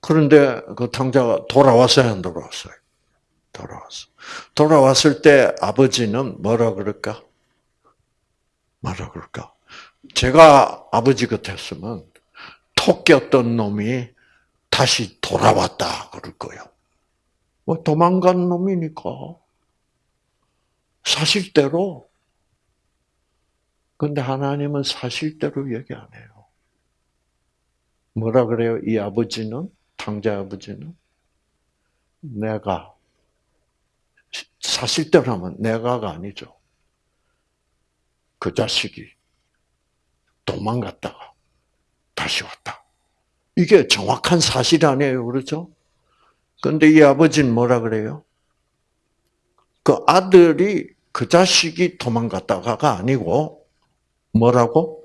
[SPEAKER 1] 그런데 그 탕자가 돌아왔어요, 안 돌아왔어요? 돌아왔어. 돌아왔을 때 아버지는 뭐라 그럴까? 뭐라 그럴까? 제가 아버지 같았으면 토끼었던 놈이 다시 돌아왔다 그럴 거예요. 뭐 도망간 놈이니까 사실대로. 근데 하나님은 사실대로 얘기 안 해요. 뭐라 그래요? 이 아버지는 탕자 아버지는 내가 사실대로 하면 내가가 아니죠. 그 자식이 도망갔다가 다시 왔다. 이게 정확한 사실 아니에요. 그렇죠? 근데 이 아버지는 뭐라 그래요? 그 아들이 그 자식이 도망갔다가가 아니고 뭐라고?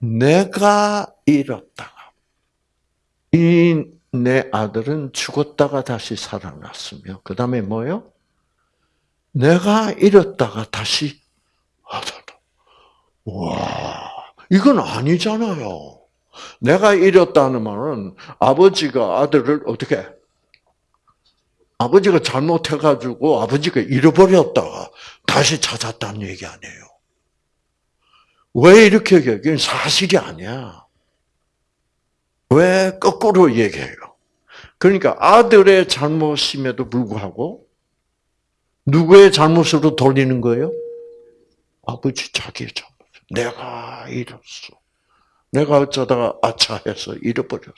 [SPEAKER 1] 내가 잃었다가 이 내 아들은 죽었다가 다시 살아났으며 그 다음에 뭐요? 내가 잃었다가 다시 하다. 와, 이건 아니잖아요. 내가 잃었다는 말은 아버지가 아들을 어떻게 아버지가 잘못해가지고 아버지가 잃어버렸다가 다시 찾았다는 얘기 아니에요. 왜 이렇게 얘기해? 사실이 아니야. 왜 거꾸로 얘기해요? 그러니까 아들의 잘못임에도 불구하고 누구의 잘못으로 돌리는 거예요? 아버지 자기의 잘못. 내가 잃었어. 내가 어쩌다가 아차해서 잃어버렸어.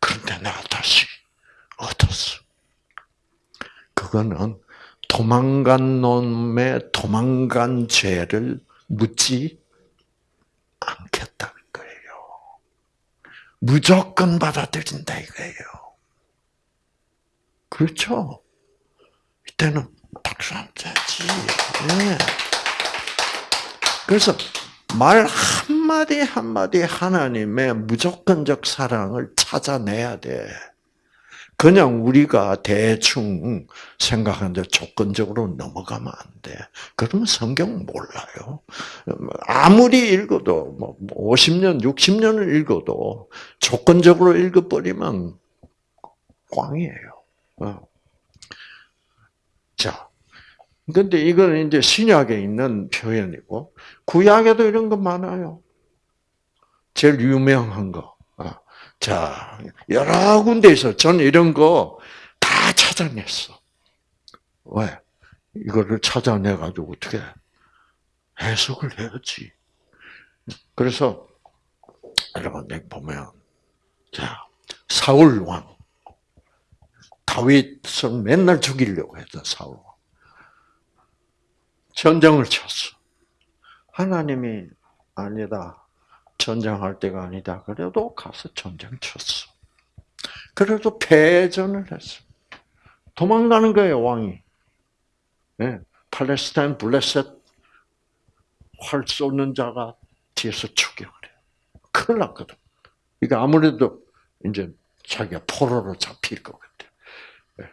[SPEAKER 1] 그런데 내가 다시 얻었어. 그거는 도망간 놈의 도망간 죄를 묻지 않겠다는 거예요. 무조건 받아들인다 이거예요. 그렇죠? 이때는 박수 안 쳐야지. 네. 그래서 말 한마디 한마디 하나님의 무조건적 사랑을 찾아내야 돼. 그냥 우리가 대충 생각하는데 조건적으로 넘어가면 안 돼. 그러면 성경 몰라요. 아무리 읽어도, 뭐, 50년, 60년을 읽어도 조건적으로 읽어버리면 꽝이에요. 어. 자, 근데 이거는 이제 신약에 있는 표현이고, 구약에도 이런 거 많아요. 제일 유명한 거. 자, 여러 군데에서 저는 이런 거 다 찾아냈어. 왜? 이거를 찾아내가지고 어떻게 해석을 해야지. 그래서 여러분 여기 보면 자 사울 왕 다윗을 맨날 죽이려고 했던 사울 왕 전쟁을 쳤어. 하나님이 아니다. 전쟁할 때가 아니다. 그래도 가서 전쟁 쳤어. 그래도 패전을 했어. 도망가는 거예요, 왕이. 네. 팔레스타인 블레셋 활 쏘는 자가 뒤에서 죽여버려. 큰일 났거든. 이게 아무래도 이제 자기가 포로로 잡힐 것 같아. 네.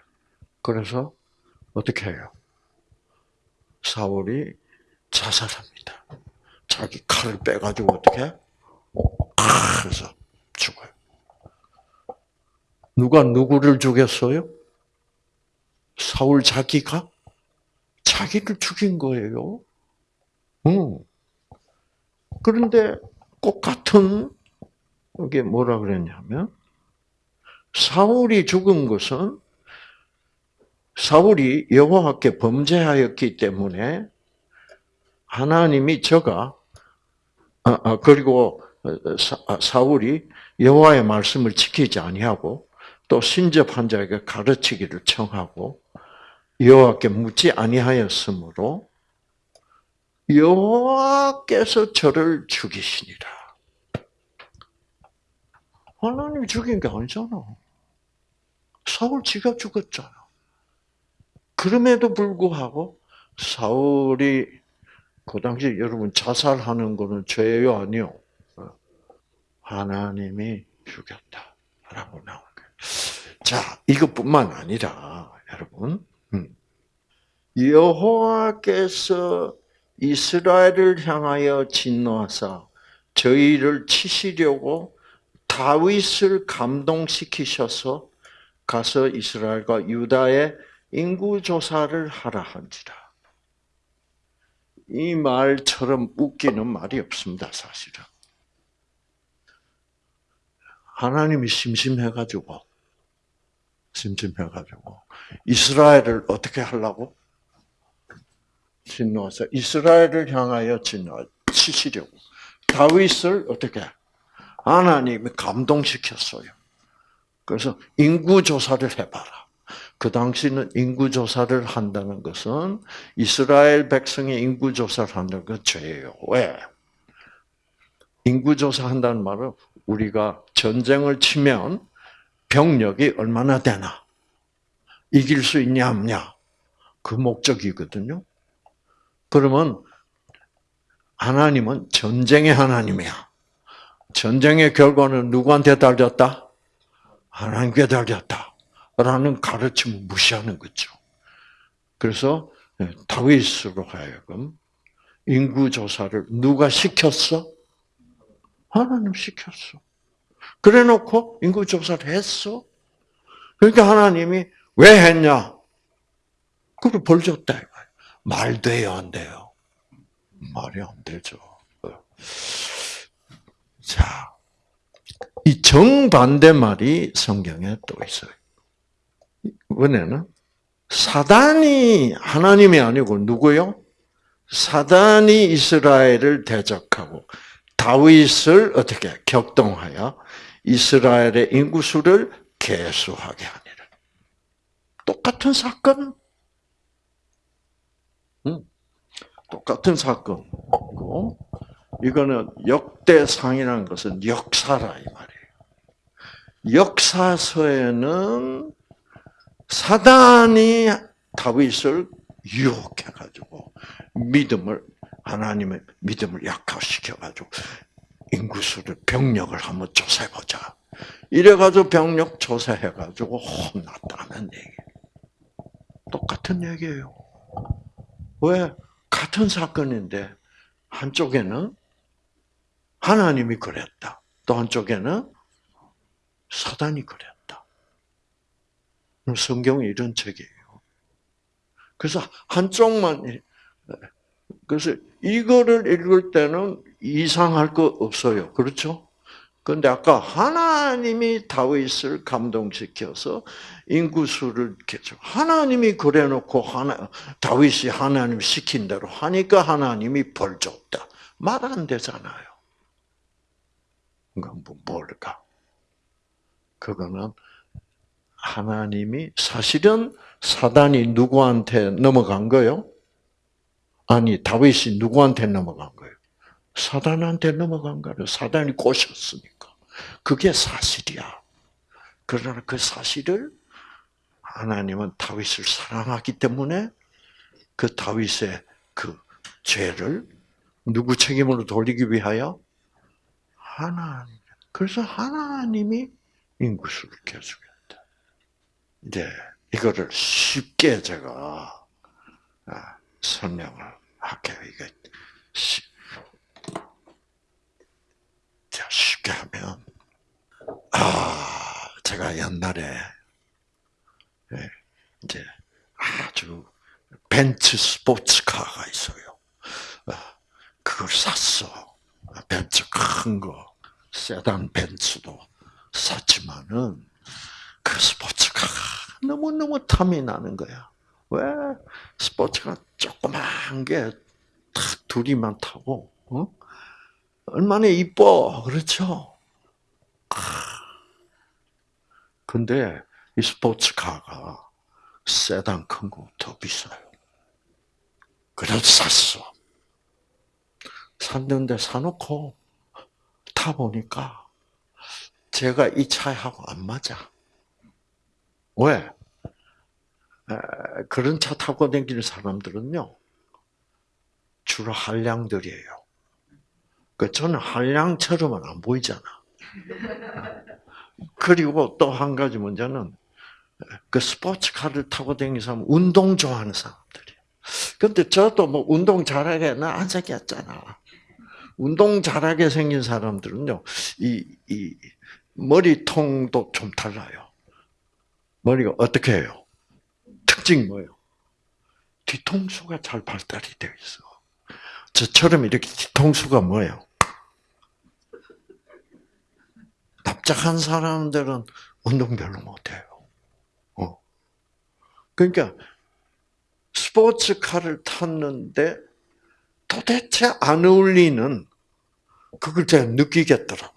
[SPEAKER 1] 그래서 어떻게 해요? 사울이 자살합니다. 자기 칼을 빼가지고 어떻게? 그래서 죽어요. 누가 누구를 죽였어요? 사울 자기가 자기를 죽인 거예요. 응. 그런데 꼭 같은 이게 뭐라 그랬냐면 사울이 죽은 것은 사울이 여호와께 범죄하였기 때문에 하나님이 저가 아, 아, 그리고 사, 아, 사울이 여호와의 말씀을 지키지 아니하고 또 신접한 자에게 가르치기를 청하고 여호와께 묻지 아니하였으므로 여호와께서 저를 죽이시니라. 하나님이 죽인 게 아니잖아. 사울 지가 죽었잖아. 그럼에도 불구하고 사울이 그 당시 여러분 자살하는 거는 죄예요, 아니요? 하나님이 죽였다라고 나온 거예요. 자, 이것뿐만 아니라 여러분 음. 여호와께서 이스라엘을 향하여 진노하사 저희를 치시려고 다윗을 감동시키셔서 가서 이스라엘과 유다의 인구 조사를 하라 한지라. 이 말처럼 웃기는 말이 없습니다, 사실은. 하나님이 심심해가지고, 심심해가지고, 이스라엘을 어떻게 하려고? 진노하사 이스라엘을 향하여 진노 치시려고. 다윗을 어떻게? 하나님이 감동시켰어요. 그래서 인구 조사를 해봐라. 그 당시는 인구조사를 한다는 것은 이스라엘 백성의 인구조사를 한다는 건 죄예요. 왜? 인구조사 한다는 말은 우리가 전쟁을 치면 병력이 얼마나 되나? 이길 수 있냐, 없냐? 그 목적이거든요. 그러면 하나님은 전쟁의 하나님이야. 전쟁의 결과는 누구한테 달렸다? 하나님께 달렸다. 라는 가르침을 무시하는 거죠. 그래서 예, 다윗으로 하여금 인구 조사를 누가 시켰어? 하나님 시켰어. 그래 놓고 인구 조사를 했어. 그러니까 하나님이 왜 했냐? 그걸 벌 줬다. 말 돼요, 안 돼요? 말이 안 되죠. 자, 이 정반대 말이 성경에 또 있어요. 이번에는 사단이 하나님이 아니고 누구요? 사단이 이스라엘을 대적하고 다윗을 어떻게 격동하여 이스라엘의 인구수를 개수하게 하니라. 똑같은 사건. 응? 똑같은 사건이고 이거는 역대상이라는 것은 역사라 이 말이에요. 역사서에는 사단이 다윗을 유혹해 가지고 믿음을 하나님의 믿음을 약화시켜 가지고 인구수를 병력을 한번 조사해 보자. 이래 가지고 병력 조사해 가지고 혼났다는 얘기. 똑같은 얘기예요. 왜 같은 사건인데 한쪽에는 하나님이 그랬다. 또 한쪽에는 사단이 그랬다. 성경이 이런 책이에요. 그래서 한쪽만 그래서 이거를 읽을 때는 이상할 거 없어요. 그렇죠? 그런데 아까 하나님이 다윗을 감동시켜서 인구수를 계속 하나님이 그래놓고 하나 다윗이 하나님 시킨 대로 하니까 하나님이 벌 줬다. 말 안 되잖아요. 그건 뭐 뭘까? 그거는 하나님이 사실은 사단이 누구한테 넘어간 거요? 아니 다윗이 누구한테 넘어간 거예요? 사단한테 넘어간 거예요. 사단이 꼬셨으니까. 그게 사실이야. 그러나 그 사실을 하나님은 다윗을 사랑하기 때문에 그 다윗의 그 죄를 누구 책임으로 돌리기 위하여 하나님. 그래서 하나님이 인구수를 계속했다. 이제 이거를 쉽게 제가 아, 설명을 할게요. 이게 자, 쉽게 하면, 아, 제가 옛날에, 예, 이제 아주 벤츠 스포츠카가 있어요. 아, 그걸 샀어. 벤츠 큰 거, 세단 벤츠도 샀지만은 그 스포츠카가 너무너무 탐이 나는 거야. 왜? 스포츠카 조그만 게딱 둘이만 타고, 어? 얼마나 이뻐, 그렇죠? 근데 이 스포츠카가 세단 큰 거 더 비싸요. 그래서 샀어. 샀는데 사놓고 타보니까 제가 이 차하고 안 맞아. 왜? 그런 차 타고 다니는 사람들은요, 주로 한량들이에요. 그 저는 한량처럼은 안 보이잖아. <laughs> 그리고 또 한 가지 문제는 그 스포츠카를 타고 다니는 사람 운동 좋아하는 사람들이. 근데 저도 뭐 운동 잘하게 나안 생겼잖아. 운동 잘하게 생긴 사람들은요, 이, 이, 머리통도 좀 달라요. 머리가 어떻게 해요? 특징이 뭐예요? 뒤통수가 잘 발달이 되어 있어. 저처럼 이렇게 뒤통수가 뭐예요? 납작한 사람들은 운동 별로 못해요. 어. 그러니까 스포츠카를 탔는데 도대체 안 어울리는 그걸 제가 느끼겠더라고요.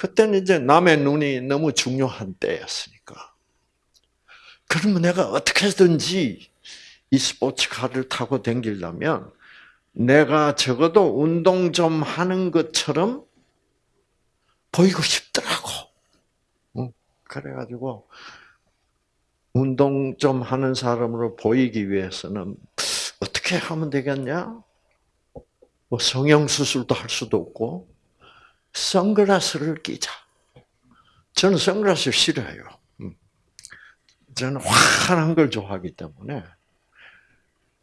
[SPEAKER 1] 그때는 이제 남의 눈이 너무 중요한 때였으니까. 그러면 내가 어떻게든지 이 스포츠카를 타고 다니려면 내가 적어도 운동 좀 하는 것처럼 보이고 싶더라고. 그래가지고 운동 좀 하는 사람으로 보이기 위해서는 어떻게 하면 되겠냐? 뭐 성형 수술도 할 수도 없고 선글라스를 끼자. 저는 선글라스 싫어해요. 음. 저는 환한 걸 좋아하기 때문에.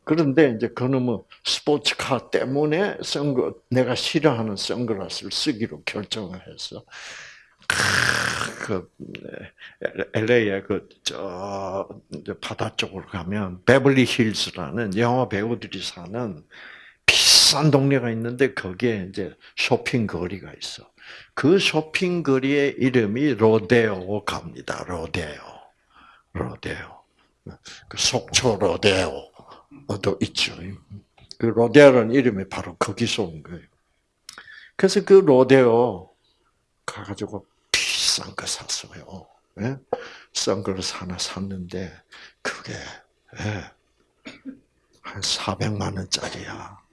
[SPEAKER 1] 그런데 이제 그놈의 스포츠카 때문에 선글 내가 싫어하는 선글라스를 쓰기로 결정을 해서 그 LA에 그저 바다 쪽으로 가면 베벌리 힐스라는 영화 배우들이 사는 비싼 동네가 있는데 거기에 이제 쇼핑 거리가 있어. 그 쇼핑 거리의 이름이 로데오 갑니다. 로데오. 로데오. 그 속초 로데오도 있죠. 그 로데오라는 이름이 바로 거기서 온 거예요. 그래서 그 로데오 가가지고 비싼 거 샀어요. 예? 선글라스 하나 샀는데 그게 예, 한 400만 원짜리야.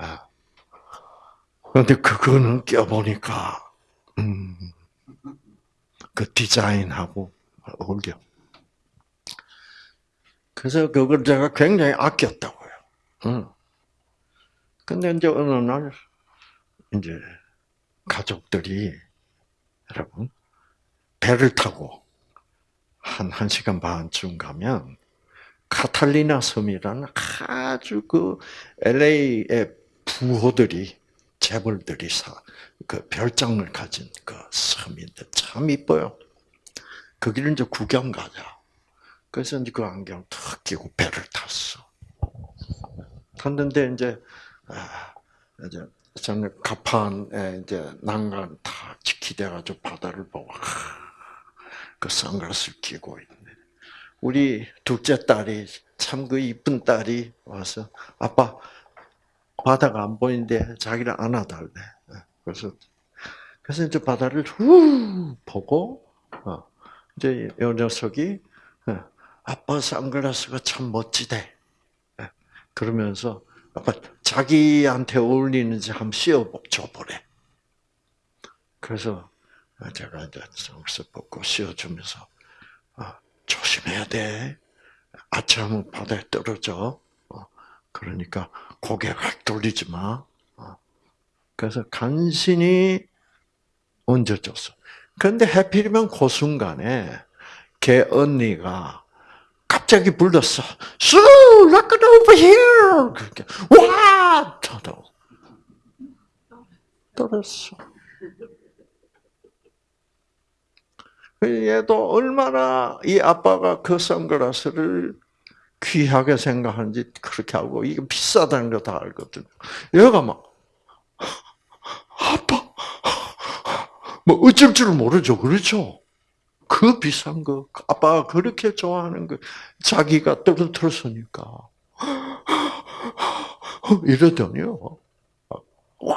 [SPEAKER 1] 아. 그런데 그거는 껴보니까 음, 그 디자인하고 어울려. 그래서 그걸 제가 굉장히 아꼈다고요. 응. 근데 이제 어느 날 이제 가족들이 여러분 배를 타고 한 1시간 반쯤 가면 카탈리나 섬이라는 아주 그 LA의 부호들이 재벌들이 사, 그 별장을 가진 그 섬인데 참 이뻐요. 거기를 이제 구경 가자. 그래서 이제 그 안경 탁 끼고 배를 탔어. 탔는데 이제 아, 이제 저는 가판에 이제 난간 다 지키돼가지고 바다를 보고 그 선글라스를 끼고 있네. 우리 둘째 딸이 참 그 이쁜 딸이 와서 아빠 바다가 안 보이는데 자기를 안아달래. 그래서 그래서 이제 바다를 후 보고 어, 이제 이 녀석이 어, 아빠 선글라스가 참 멋지대. 예, 그러면서 아빠 자기한테 어울리는지 한번 씌워줘 보래. 그래서 제가 이제 선글라스 벗고 씌워주면서 아, 조심해야 돼. 아침하면 바다에 떨어져. 어, 그러니까 고개 확 돌리지 마. 어. 그래서 간신히 얹어줬어. 그런데 해필이면 그 순간에 걔 언니가 갑자기 불렀어. 수, look over here. 그렇게 와, 저도 떨었어. 얘도 얼마나 이 아빠가 그 선글라스를 귀하게 생각하는지 그렇게 하고 이게 비싸다는 거 다 알거든요. 얘가 막 아빠 뭐 어쩔 줄 모르죠, 그렇죠? 그 비싼 거 아빠가 그렇게 좋아하는 거 자기가 떨어뜨렸으니까 이러더니요 와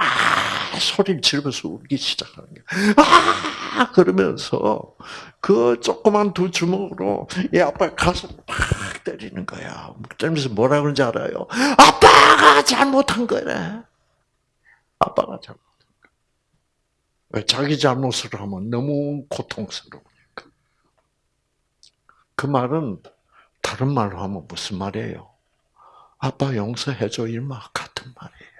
[SPEAKER 1] 소리를 지르면서 울기 시작하는 거예요. 아! 그러면서 그 조그만 두 주먹으로 이 아빠 가슴 팍 때리는 거야. 때리면서 뭐라 그런지 알아요? 아빠가 잘못한 거래. 아빠가 잘못한 거. 왜 자기 잘못을 하면 너무 고통스러우니까. 그 말은 다른 말로 하면 무슨 말이에요? 아빠 용서해줘 일마 같은 말이에요.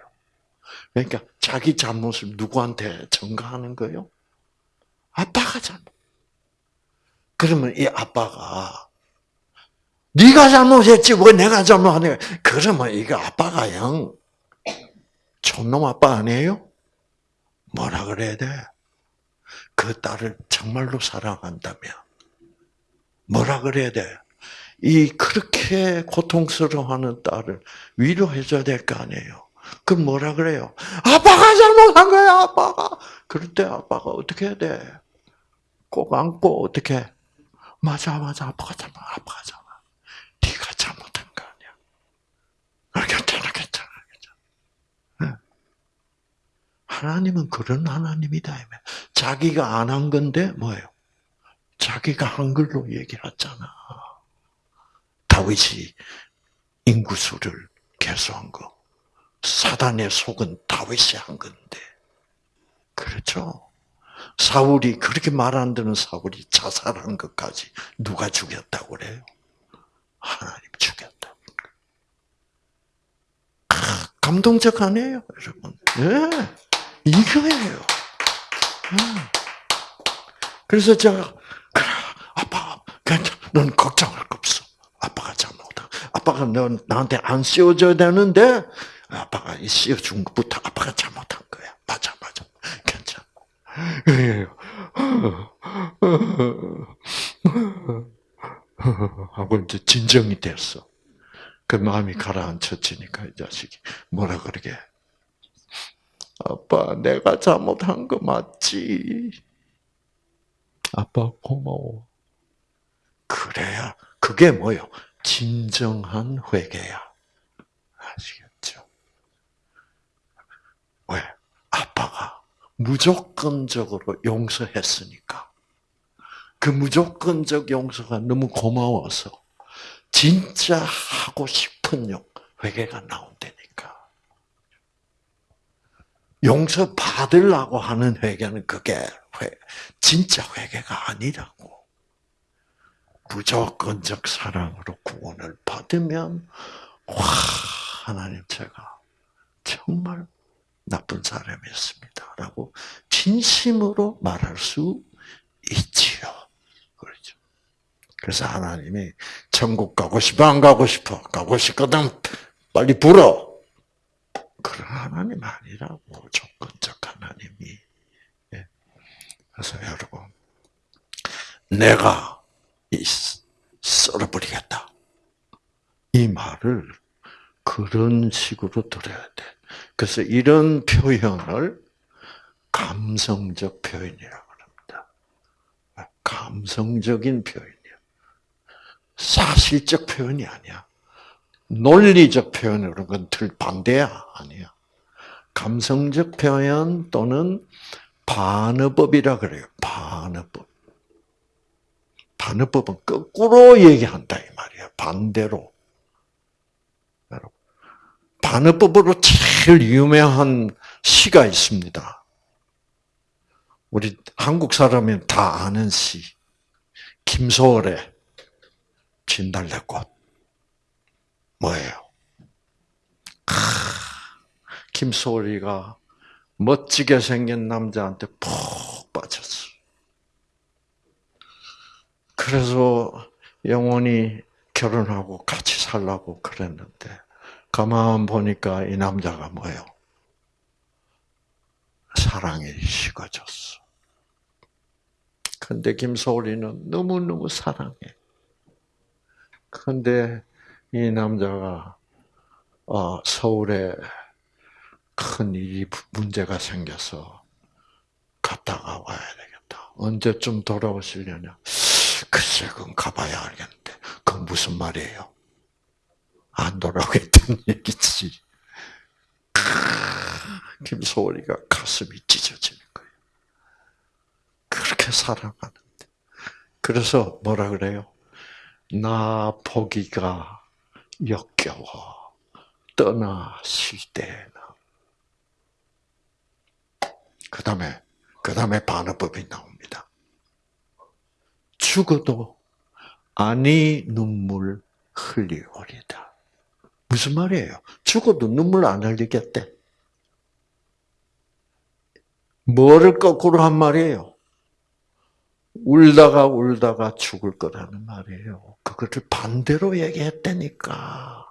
[SPEAKER 1] 그러니까 자기 잘못을 누구한테 전가하는 거예요? 아빠가 잘못. 그러면 이 아빠가 네가 잘못했지 왜 내가 잘못하냐? 그러면 이거 아빠가 영 촌놈 아빠 아니에요? 뭐라 그래야 돼? 그 딸을 정말로 사랑한다면 뭐라 그래야 돼? 이 그렇게 고통스러워하는 딸을 위로해줘야 될 거 아니에요. 그럼 뭐라 그래요? 아빠가 잘못한 거야, 아빠가. 그럴 때 아빠가 어떻게 해야 돼? 꼭 안고 어떻게? 맞아, 맞아, 아빠가 잘못, 아빠가 잘못. 네가 잘못한 거 아니야. 괜찮아, 괜찮아, 괜찮아. 하나님은 그런 하나님이다. 자기가 안 한 건데 뭐예요? 자기가 한 걸로 얘기했잖아. 다윗이 인구수를 개수한 거. 사단의 속은 다윗이 한 건데. 그렇죠? 사울이 그렇게 말 안 듣는 사울이 자살한 것까지 누가 죽였다고 그래요? 하나님 죽였다. 감동적 아니에요, 여러분? 네, 이거예요. 네. 그래서 제가 그래, 아빠, 괜찮, 넌 걱정할 거 없어. 아빠가 잘못한. 아빠가 넌 나한테 안 씌워줘야 되는데 아빠가 씌워준 것부터 아빠가 잘못한 거야. 맞아, 맞아. 괜찮아. <laughs> 하고 이제 진정이 됐어. 그 마음이 가라앉혀지니까 이 자식이 뭐라 그러게. 아빠, 내가 잘못한 거 맞지? 아빠 고마워. 그래야 그게 뭐요? 진정한 회개야. 아시겠죠? 왜? 아빠가 무조건적으로 용서했으니까. 그 무조건적 용서가 너무 고마워서 진짜 하고 싶은 용 회개가 나온다니까. 용서 받으려고 하는 회개는 그게 회, 진짜 회개가 아니라고. 무조건적 사랑으로 구원을 받으면 와 하나님 제가 정말 나쁜 사람이었습니다라고 진심으로 말할 수 있지요. 그래서 하나님이 천국 가고 싶어 안 가고 싶어 가고 싶거든 빨리 불어. 그런 하나님 아니라고 조건적 하나님이. 예. 그래서 여러분 내가 썰어버리겠다. 이 말을 그런 식으로 들어야 돼. 그래서 이런 표현을 감성적 표현이라고 합니다. 감성적인 표현이야. 사실적 표현이 아니야. 논리적 표현으로 그건 반대야. 아니야. 감성적 표현 또는 반어법이라 그래요. 반어법. 반어법은 거꾸로 얘기한다 이 말이야. 반대로. 반어법으로 제일 유명한 시가 있습니다. 우리 한국 사람이 다 아는 시. 김소월의 진달래꽃. 뭐예요? 김소월이가 멋지게 생긴 남자한테 푹 빠졌어. 그래서 영원히 결혼하고 같이 살라고 그랬는데 가만 보니까 이 남자가 뭐예요? 사랑에 식어졌어. 근데 김소리는 너무너무 사랑해. 근데 이 남자가 어, 서울에 큰 일이 문제가 생겨서 갔다가 와야 되겠다. 언제쯤 돌아오시려냐? 글쎄, 그건 가봐야 알겠는데. 그건 무슨 말이에요? 안 돌아오겠다는 <laughs> 얘기지. 김소월이가 가슴이 찢어지는 거예요. 그렇게 사랑하는데. 그래서 뭐라 그래요? 나 보기가 역겨워. 떠나실 때나. 그 다음에, 그 다음에 반어법이 나옵니다. 죽어도 아니 눈물 흘리오리다. 무슨 말이에요? 죽어도 눈물 안 흘리겠대. 뭐를 거꾸로 한 말이에요? 울다가 울다가 죽을 거라는 말이에요. 그거를 반대로 얘기했다니까.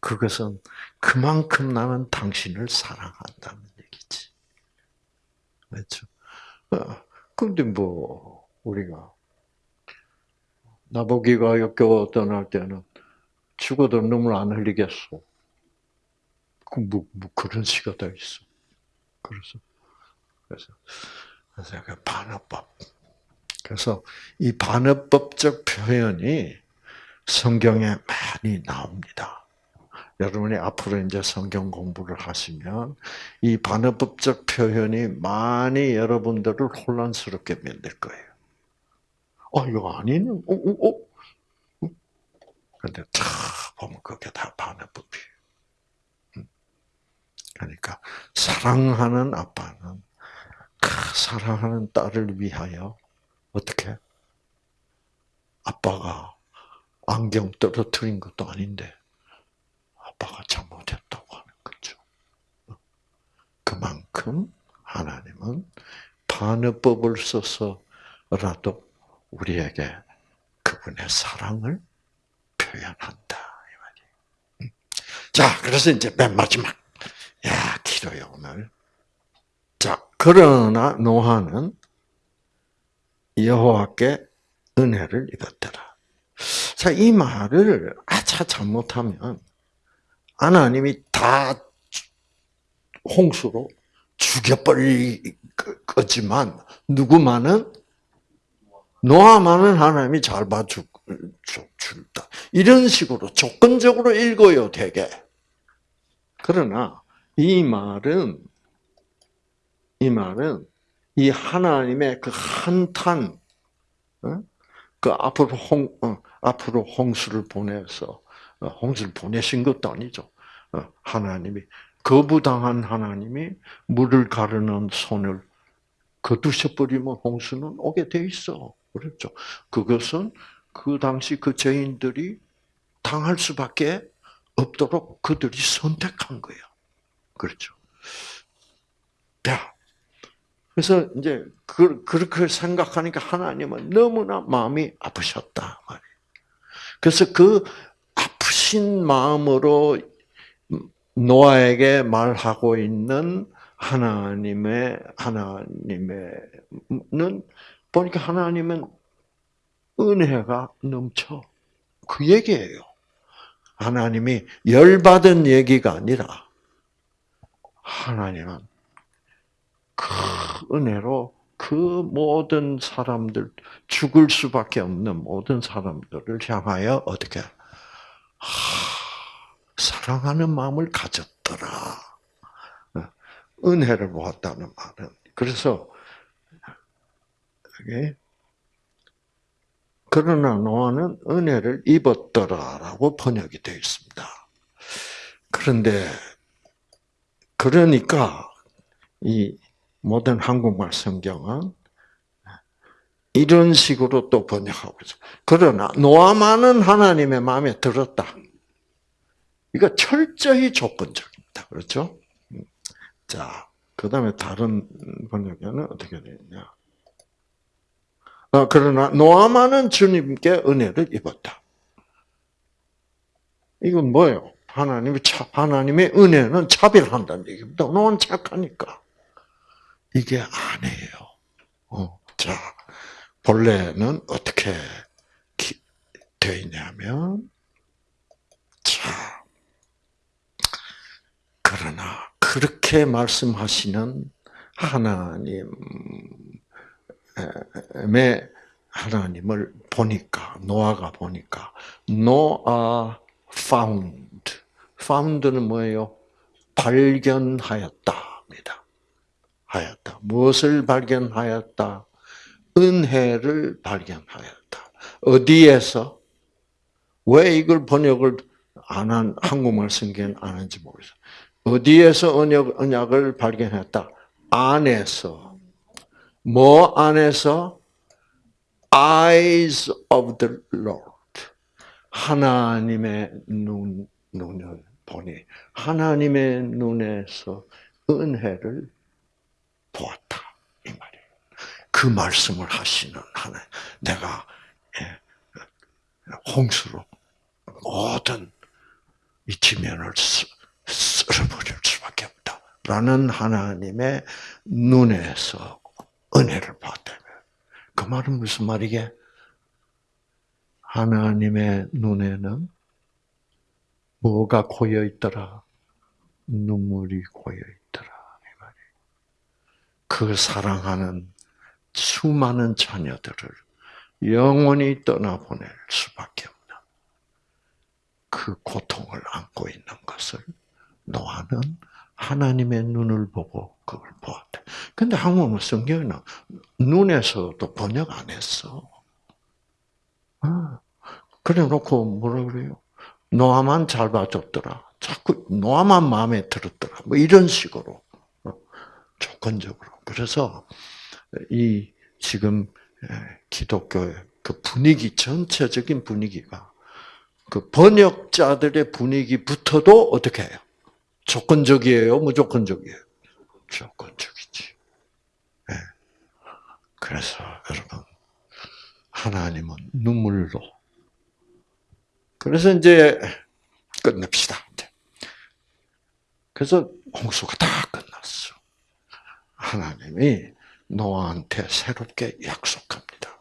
[SPEAKER 1] 그것은 그만큼 나는 당신을 사랑한다는 얘기지. 그렇죠? 근데 뭐, 우리가, 나보기가 역겨워 떠날 때는 죽어도 눈물 안 흘리겠어. 그, 뭐, 뭐 그런 시가 다 있어. 그래서, 그래서, 그래서 그 반어법. 그래서 이 반어법적 표현이 성경에 많이 나옵니다. 여러분이 앞으로 이제 성경 공부를 하시면 이 반어법적 표현이 많이 여러분들을 혼란스럽게 만들 거예요. 어, 이거 아니네? 어, 어, 어? 근데 참 보면 그게 다 반어법이에요. 그러니까 사랑하는 아빠는 그 사랑하는 딸을 위하여 어떻게 아빠가 안경 떨어뜨린 것도 아닌데 아빠가 잘못했다고 하는 거죠. 그만큼 하나님은 반어법을 써서라도 우리에게 그분의 사랑을 표현한다 이 말이에요. 자, 그래서 이제 맨 마지막 야 기도요 오늘. 자, 그러나 노아는 여호와께 은혜를 입었더라. 자, 이 말을 아차 잘못하면 하나님이 다 홍수로 죽여버릴 거지만 누구만은 노아만은 하나님이 잘 봐준다. 이런 식으로 조건적으로 읽어요, 되게. 그러나 이 말은 이 말은 이 하나님의 그 한탄, 어? 그 앞으로 홍 어, 앞으로 홍수를 보내서 어, 홍수를 보내신 것도 아니죠. 어, 하나님이 거부당한 하나님이 물을 가르는 손을 거두셔버리면 홍수는 오게 돼 있어. 그렇죠. 그것은 그 당시 그 죄인들이 당할 수밖에 없도록 그들이 선택한 거예요. 그렇죠. 자, 그래서 이제 그, 그렇게 생각하니까 하나님은 너무나 마음이 아프셨다. 그래서 그 아프신 마음으로 노아에게 말하고 있는 하나님의 하나님의는 보니까 하나님은 은혜가 넘쳐 그 얘기예요. 하나님이 열받은 얘기가 아니라 하나님은 그 은혜로 그 모든 사람들 죽을 수밖에 없는 모든 사람들을 향하여 어떻게 사랑하는 마음을 가졌더라. 은혜를 보았다는 말은 그래서 그러나 노아는 은혜를 입었더라라고 번역이 되어 있습니다. 그런데 그러니까 이 모든 한국말 성경은 이런 식으로 또 번역하고 있어. 그러나 노아만은 하나님의 마음에 들었다. 이거 철저히 조건적입니다. 그렇죠? 자, 그 다음에 다른 번역에는 어떻게 되느냐. 어, 그러나 노아만은 주님께 은혜를 입었다. 이건 뭐예요? 하나님이 차, 하나님의 은혜는 차별한다는 얘기입니다. 노아는 착하니까. 이게 아니에요. 어, 자, 본래는 어떻게 되어 있냐면, 자, 그러나 그렇게 말씀하시는 하나님의 하나님을 보니까 노아가 보니까 노아 found found는 뭐예요? 발견하였다입니다. 하였다. 무엇을 발견하였다? 은혜를 발견하였다. 어디에서? 왜 이걸 번역을 안 한, 한국말 성경 안 한지 모르겠어요. 어디에서 언약, 언약을 발견했다? 안에서. 뭐 안에서? eyes of the Lord. 하나님의 눈, 눈을 보니, 하나님의 눈에서 은혜를 보았다. 이 말이에요. 그 말씀을 하시는 하나님. 내가, 예, 홍수로 모든 이 지면을 쓸어버릴 수밖에 없다. 라는 하나님의 눈에서 은혜를 봤다면. 그 말은 무슨 말이게? 하나님의 눈에는 뭐가 고여 있더라? 눈물이 고여 말이. 그 사랑하는 수많은 자녀들을 영원히 떠나보낼 수밖에 없는 그 고통을 안고 있는 것을 노아는 하나님의 눈을 보고 그걸 보았대. 근데 한국어 성경에는 눈에서도 번역 안 했어. 아, 그래 놓고 뭐라 그래요? 노아만 잘 봐줬더라. 자꾸 노아만 마음에 들었더라. 뭐 이런 식으로 어, 조건적으로. 그래서 이 지금 기독교의 그 분위기 전체적인 분위기가 그 번역자들의 분위기부터도 어떻게 해요? 조건적이에요, 무조건적이에요? 조건적이지. 네. 그래서 여러분 하나님은 눈물로. 그래서 이제 끝냅시다. 그래서 홍수가 다 끝났어. 하나님이 노아한테 새롭게 약속합니다.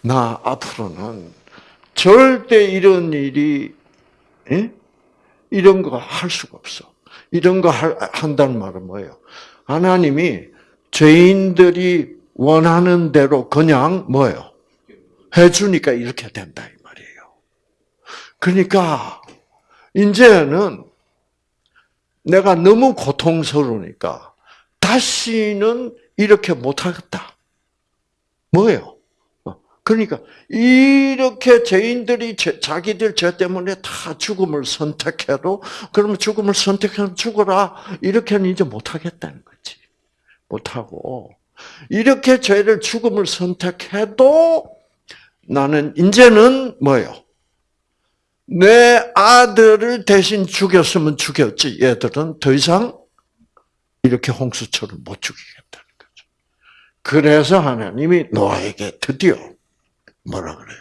[SPEAKER 1] 나 앞으로는 절대 이런 일이 에? 이런 거 할 수가 없어. 이런 거 한다는 말은 뭐예요? 하나님이 죄인들이 원하는 대로 그냥 뭐예요? 해주니까 이렇게 된다 이 말이에요. 그러니까 이제는 내가 너무 고통스러우니까 다시는 이렇게 못하겠다. 뭐예요? 그러니까 이렇게 죄인들이 자기들 죄 때문에 다 죽음을 선택해도 그러면 죽음을 선택하면 죽어라 이렇게는 이제 못하겠다는 거지. 못하고 이렇게 죄를 죽음을 선택해도 나는 이제는 뭐요? 내 아들을 대신 죽였으면 죽였지. 얘들은 더 이상 이렇게 홍수처럼 못 죽이겠다는 거죠. 그래서 하나님이 노아에게 드디어 뭐라 그래요?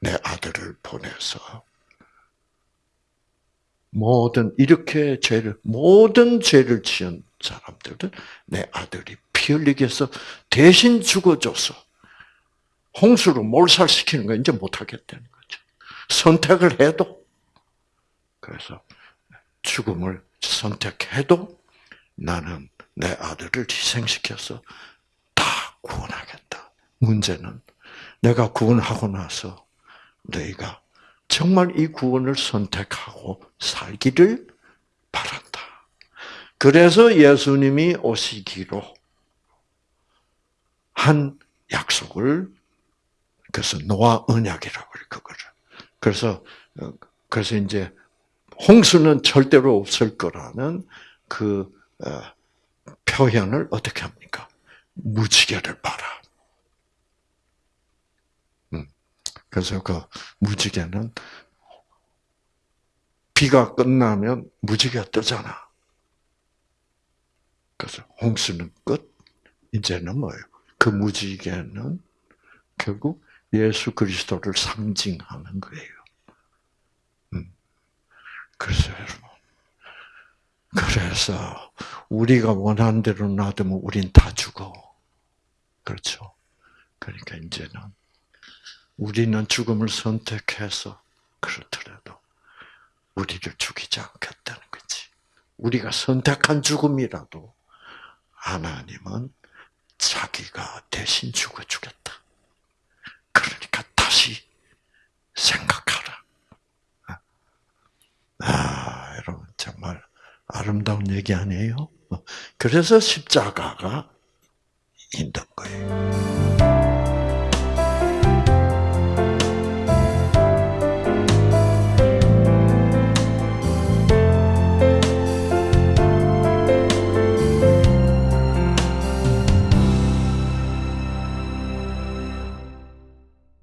[SPEAKER 1] 내 아들을 보내서 모든 이렇게 죄를 모든 죄를 지은 사람들은 내 아들이 피 흘리게 해서 대신 죽어줘서 홍수로 몰살시키는 거 이제 못하겠다는 거죠. 선택을 해도 그래서 죽음을 선택해도 나는 내 아들을 희생시켜서 다 구원하겠다. 문제는 내가 구원하고 나서 너희가 정말 이 구원을 선택하고 살기를 바란다. 그래서 예수님이 오시기로 한 약속을 그래서 노아 언약이라고 그래 그거를. 그래서 그래서 이제 홍수는 절대로 없을 거라는 그 어, 표현을 어떻게 합니까? 무지개를 봐라. 그래서 그 무지개는 비가 끝나면 무지개가 뜨잖아. 그래서 홍수는 끝. 이제는 뭐예요? 그 무지개는 결국 예수 그리스도를 상징하는 거예요. 음. 그래서 여러분, 그래서 우리가 원하는 대로 놔두면 우린 다 죽어. 그렇죠? 그러니까 이제는 우리는 죽음을 선택해서 그렇더라도 우리를 죽이지 않겠다는 거지. 우리가 선택한 죽음이라도 하나님은 자기가 대신 죽어 주겠다. 그러니까 다시 생각하라. 아, 여러분 정말 아름다운 얘기 아니에요? 뭐, 그래서 십자가가 있는 거예요.